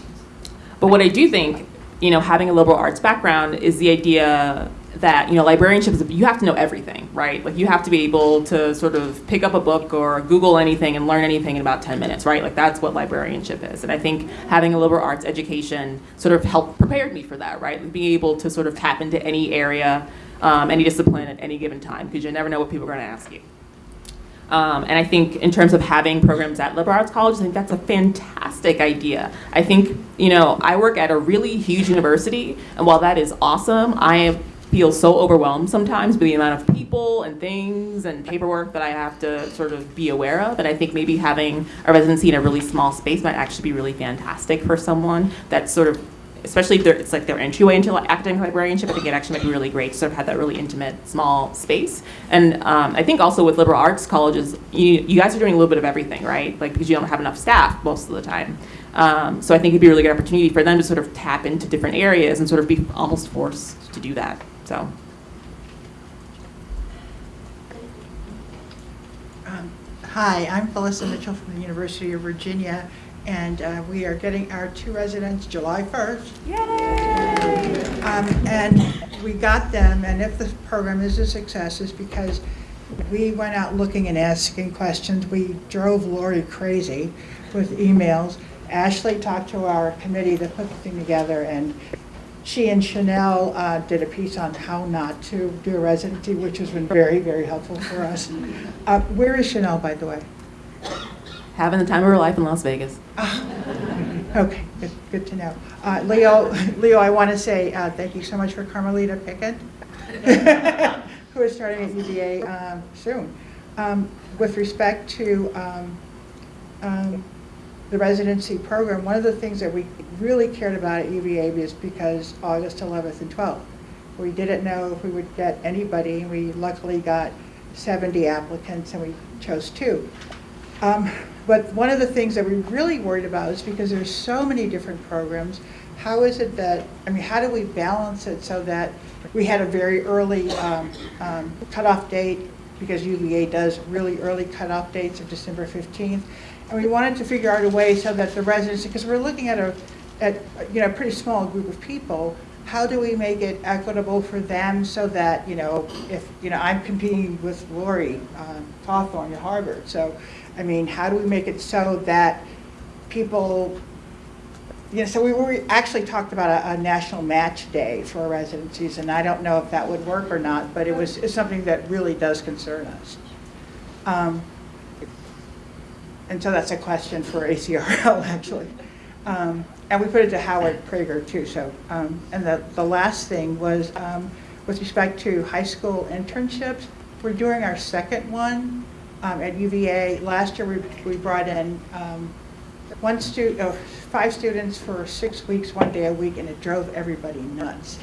but what I do think, you know, having a liberal arts background is the idea that, you know, librarianship is, you have to know everything, right? Like you have to be able to sort of pick up a book or Google anything and learn anything in about 10 minutes, right? Like that's what librarianship is. And I think having a liberal arts education sort of helped prepared me for that, right? Being able to sort of tap into any area, um, any discipline at any given time, because you never know what people are going to ask you. Um, and I think in terms of having programs at liberal arts colleges, I think that's a fantastic idea. I think, you know, I work at a really huge university, and while that is awesome, I am, feel so overwhelmed sometimes by the amount of people and things and paperwork that I have to sort of be aware of. And I think maybe having a residency in a really small space might actually be really fantastic for someone that's sort of especially if it's like their entryway into academic librarianship, I think it actually might be really great to sort of have that really intimate, small space. And um, I think also with liberal arts colleges, you, you guys are doing a little bit of everything, right? Like because you don't have enough staff most of the time. Um, so I think it'd be a really good opportunity for them to sort of tap into different areas and sort of be almost forced to do that. So. Um, Hi, I'm Felissa Mitchell from the University of Virginia, and uh, we are getting our two residents July 1st. Yay! And we got them, and if the program is a success, is because we went out looking and asking questions. We drove Lori crazy with emails. Ashleigh talked to our committee that put the thing together, and she and Chanel uh, did a piece on how not to do a residency, which has been very, very helpful for us. Uh, Where is Chanel, by the way? Having the time of her life in Las Vegas. Okay, good, good to know. Uh, Leo, Leo, I want to say uh, thank you so much for Carmelita Pickett, who is starting at UVA um, soon. Um, With respect to um, um, the residency program, one of the things that we really cared about at UVA is because August 11th and 12th. We didn't know if we would get anybody, we luckily got 70 applicants, and we chose two. Um, But one of the things that we really worried about is because there's so many different programs, how is it that, I mean, how do we balance it so that we had a very early um, um, cutoff date, because UVA does really early cutoff dates of December 15th, and we wanted to figure out a way so that the residents, because we're looking at a, at, you know, a pretty small group of people, how do we make it equitable for them so that, you know, if, you know, I'm competing with Lori um, Hawthorne at Harvard, so, I mean, how do we make it so that people, you know, so we were, actually talked about a, a national match day for residencies, and I don't know if that would work or not, but it was, something that really does concern us. Um, And so that's a question for ACRL, actually. Um, And we put it to Howard Prager, too, so, um, and the, the last thing was, um, with respect to high school internships, we're doing our second one um, at UVA. Last year, we, we brought in um, one stu, oh, five students for six weeks, one day a week, and it drove everybody nuts.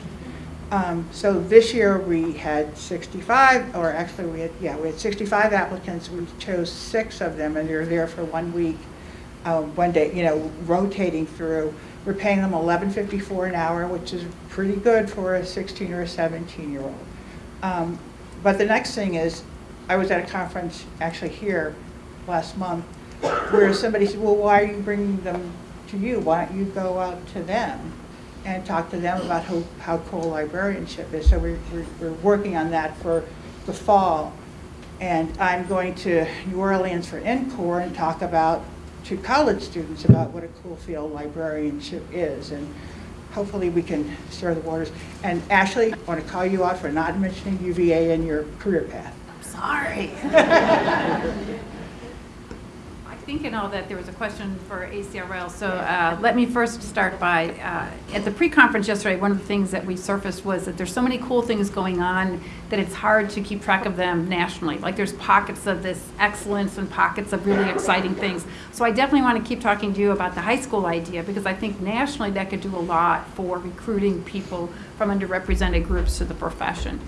Um, So this year, we had 65, or actually, we had, yeah, we had 65 applicants. We chose six of them, and they're there for one week, uh, one day, you know, rotating through. We're paying them 11.54 an hour, which is pretty good for a 16 or a 17-year-old. Um, But the next thing is, I was at a conference, actually here, last month, where somebody said, well, why are you bringing them to you? Why don't you go out to them and talk to them about how, how cool librarianship is? So we're, we're, we're working on that for the fall. And I'm going to New Orleans for NCORE and talk about, to college students about what a cool field librarianship is. And hopefully we can stir the waters. And Ashleigh, I want to call you out for not mentioning UVA in your career path. I'm sorry. I think and all that there was a question for ACRL, so uh, let me first start by, uh, at the pre-conference yesterday, one of the things that we surfaced was that there's so many cool things going on that it's hard to keep track of them nationally. Like there's pockets of this excellence and pockets of really exciting things. So I definitely want to keep talking to you about the high school idea because I think nationally that could do a lot for recruiting people from underrepresented groups to the profession.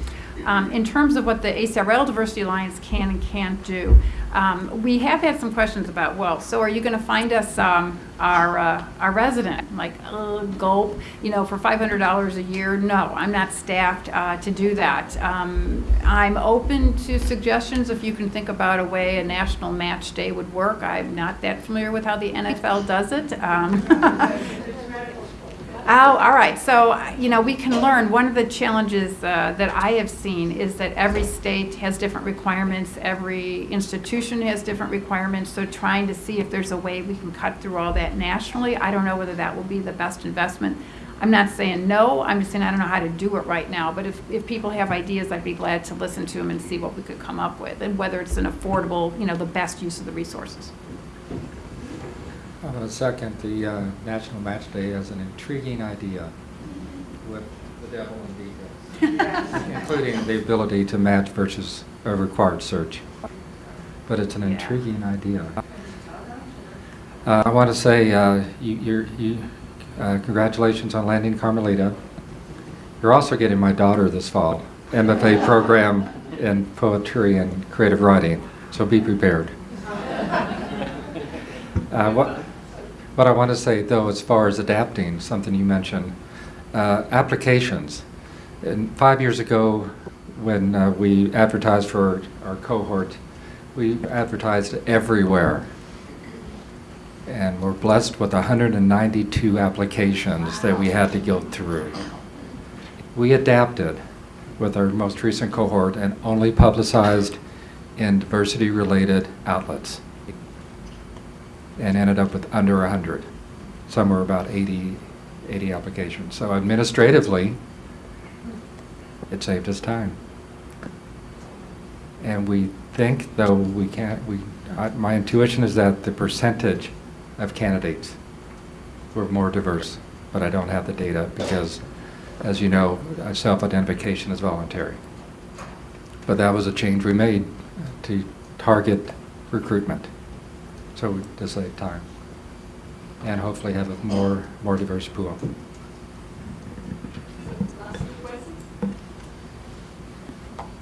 Um, in terms of what the ACRL Diversity Alliance can and can't do, um, we have had some questions about, well, so are you going to find us um, our, uh, our resident? Like, uh, gulp, you know, for $500 a year? No, I'm not staffed uh, to do that. Um, I'm open to suggestions if you can think about a way a national match day would work. I'm not that familiar with how the NFL does it. Oh, all right. So, you know, we can learn. One of the challenges uh, that I have seen is that every state has different requirements, every institution has different requirements. So, trying to see if there's a way we can cut through all that nationally, I don't know whether that will be the best investment. I'm not saying no, I'm just saying I don't know how to do it right now. But if, if people have ideas, I'd be glad to listen to them and see what we could come up with and whether it's an affordable, you know, the best use of the resources. I'm going to second the uh, National Match Day as an intriguing idea with the devil in details, including the ability to match versus a required search. But it's an intriguing idea. Uh, I want to say uh, you, you're, you, uh, congratulations on landing Carmelita. You're also getting my daughter this fall, MFA program in poetry and creative writing, so be prepared. Uh, what, what I want to say, though, as far as adapting, something you mentioned, uh, applications. And five years ago, when uh, we advertised for our cohort, we advertised everywhere. And we're blessed with 192 applications that we had to go through. We adapted with our most recent cohort and only publicized in diversity-related outlets and ended up with under 100. Some were about 80, 80 applications. So administratively, it saved us time. And we think, though we can't, we, I, my intuition is that the percentage of candidates were more diverse, but I don't have the data because, as you know, self-identification is voluntary. But that was a change we made to target recruitment so to save time and hopefully have a more more diverse pool.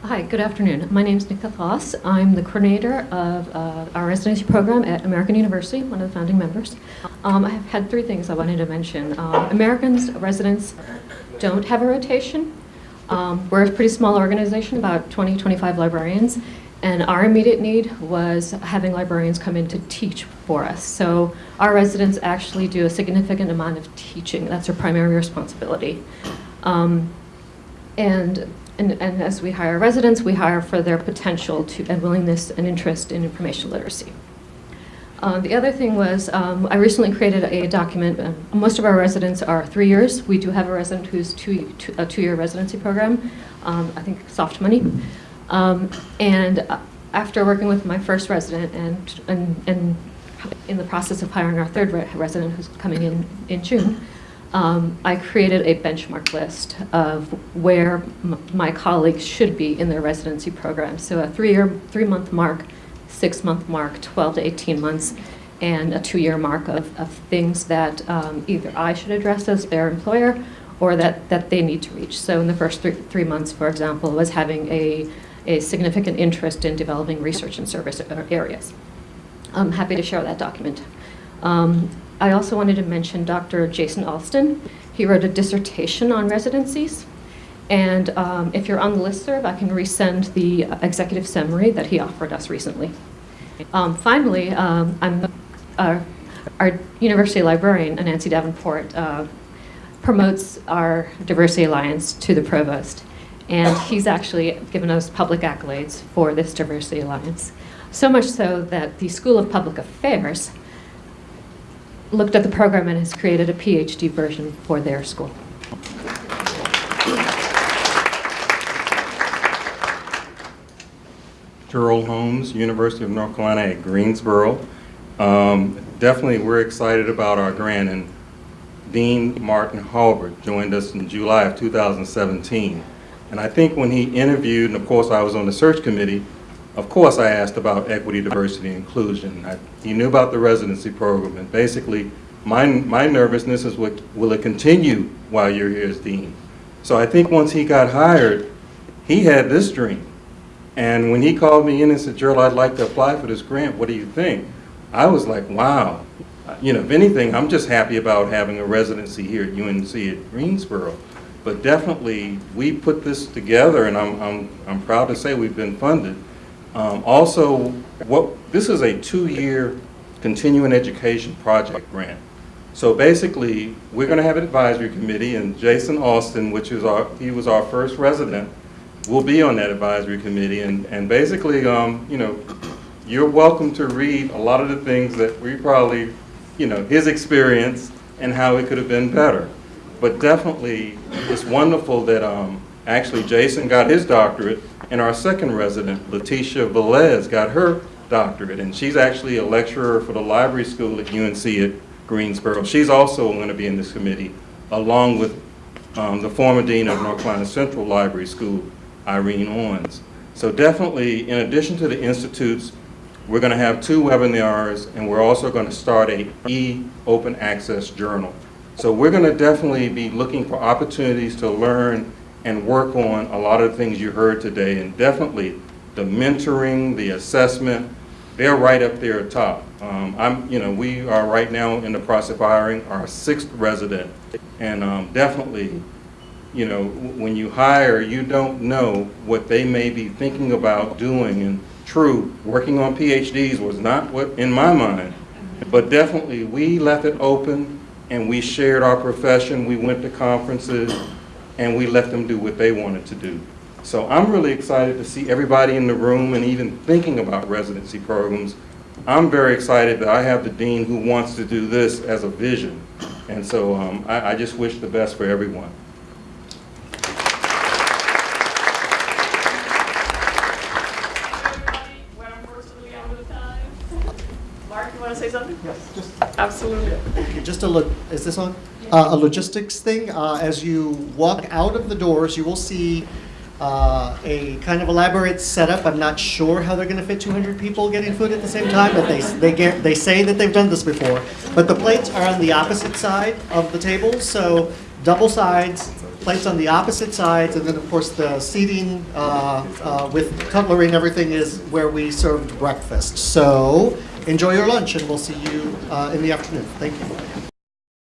Hi, good afternoon. My name is Nika Voss. I'm the coordinator of uh, our residency program at American University, one of the founding members. Um, I have had three things I wanted to mention. Um, Americans residents don't have a rotation. Um, we're a pretty small organization, about 20, 25 librarians, and our immediate need was having librarians come in to teach for us. So our residents actually do a significant amount of teaching. That's our primary responsibility. Um, and, and, and as we hire residents, we hire for their potential to, and willingness and interest in information literacy. Uh, the other thing was um, I recently created a document. Uh, most of our residents are three years. We do have a resident who's two, two, a two-year residency program. Um, I think soft money. Um, and uh, after working with my first resident and, and, and in the process of hiring our third re resident who's coming in in June, um, I created a benchmark list of where my colleagues should be in their residency program. So a three-year, three-month mark, six-month mark, 12 to 18 months, and a two-year mark of, of things that um, either I should address as their employer or that, that they need to reach. So in the first three, three months, for example, was having a, a significant interest in developing research and service areas. I'm happy to share that document. Um, I also wanted to mention Dr. Jason Alston. He wrote a dissertation on residencies. And um, if you're on the listserv, I can resend the executive summary that he offered us recently. Um, finally, um, I'm, uh, our university librarian, Nancy Davenport, uh, promotes our Diversity Alliance to the provost. And he's actually given us public accolades for this Diversity Alliance. So much so that the School of Public Affairs looked at the program and has created a PhD version for their school. Gerald Holmes, University of North Carolina at Greensboro. Um, definitely, we're excited about our grant, and Dean Martin Halbert joined us in July of 2017. And I think when he interviewed, and of course I was on the search committee, of course I asked about equity, diversity, inclusion. I, he knew about the residency program, and basically my, my nervousness is what, will it continue while you're here as dean? So I think once he got hired, he had this dream. And when he called me in and said, Gerald, I'd like to apply for this grant, what do you think? I was like, wow. You know, if anything, I'm just happy about having a residency here at UNC at Greensboro. But definitely, we put this together, and I'm, I'm, I'm proud to say we've been funded. Um, also, what this is a two-year continuing education project grant. So basically, we're going to have an advisory committee, and Jason Alston, which is our, he was our first resident, will be on that advisory committee. And, and basically, um, you know, you're welcome to read a lot of the things that we probably, you know, his experience and how it could have been better. But definitely, it's wonderful that um, actually Jason got his doctorate, and our second resident, LaTesha Velez, got her doctorate, and she's actually a lecturer for the library school at UNC at Greensboro. She's also going to be in this committee, along with um, the former dean of North Carolina Central Library School, Irene Owens. So definitely, in addition to the institutes, we're going to have two webinars, and we're also going to start a e-open access journal. So we're going to definitely be looking for opportunities to learn and work on a lot of the things you heard today, and definitely the mentoring, the assessment, they're right up there at top. Um, I'm, you know, we are right now in the process of hiring our sixth resident, and um, definitely, you know, when you hire, you don't know what they may be thinking about doing. And true, working on PhDs was not what in my mind, but definitely we left it open, and we shared our profession. We went to conferences, and we let them do what they wanted to do. So I'm really excited to see everybody in the room and even thinking about residency programs. I'm very excited that I have the dean who wants to do this as a vision. And so um, I, I just wish the best for everyone. Mark, you want to say something? Yes, just Absolutely. Just a look. Is this on? Uh, a logistics thing. Uh, as you walk out of the doors, you will see uh, a kind of elaborate setup. I'm not sure how they're going to fit 200 people getting food at the same time, but they they get, they say that they've done this before. But the plates are on the opposite side of the tables, so double sides, plates on the opposite sides, and then of course the seating uh, uh, with cutlery and everything is where we served breakfast. So enjoy your lunch, and we'll see you uh, in the afternoon. Thank you.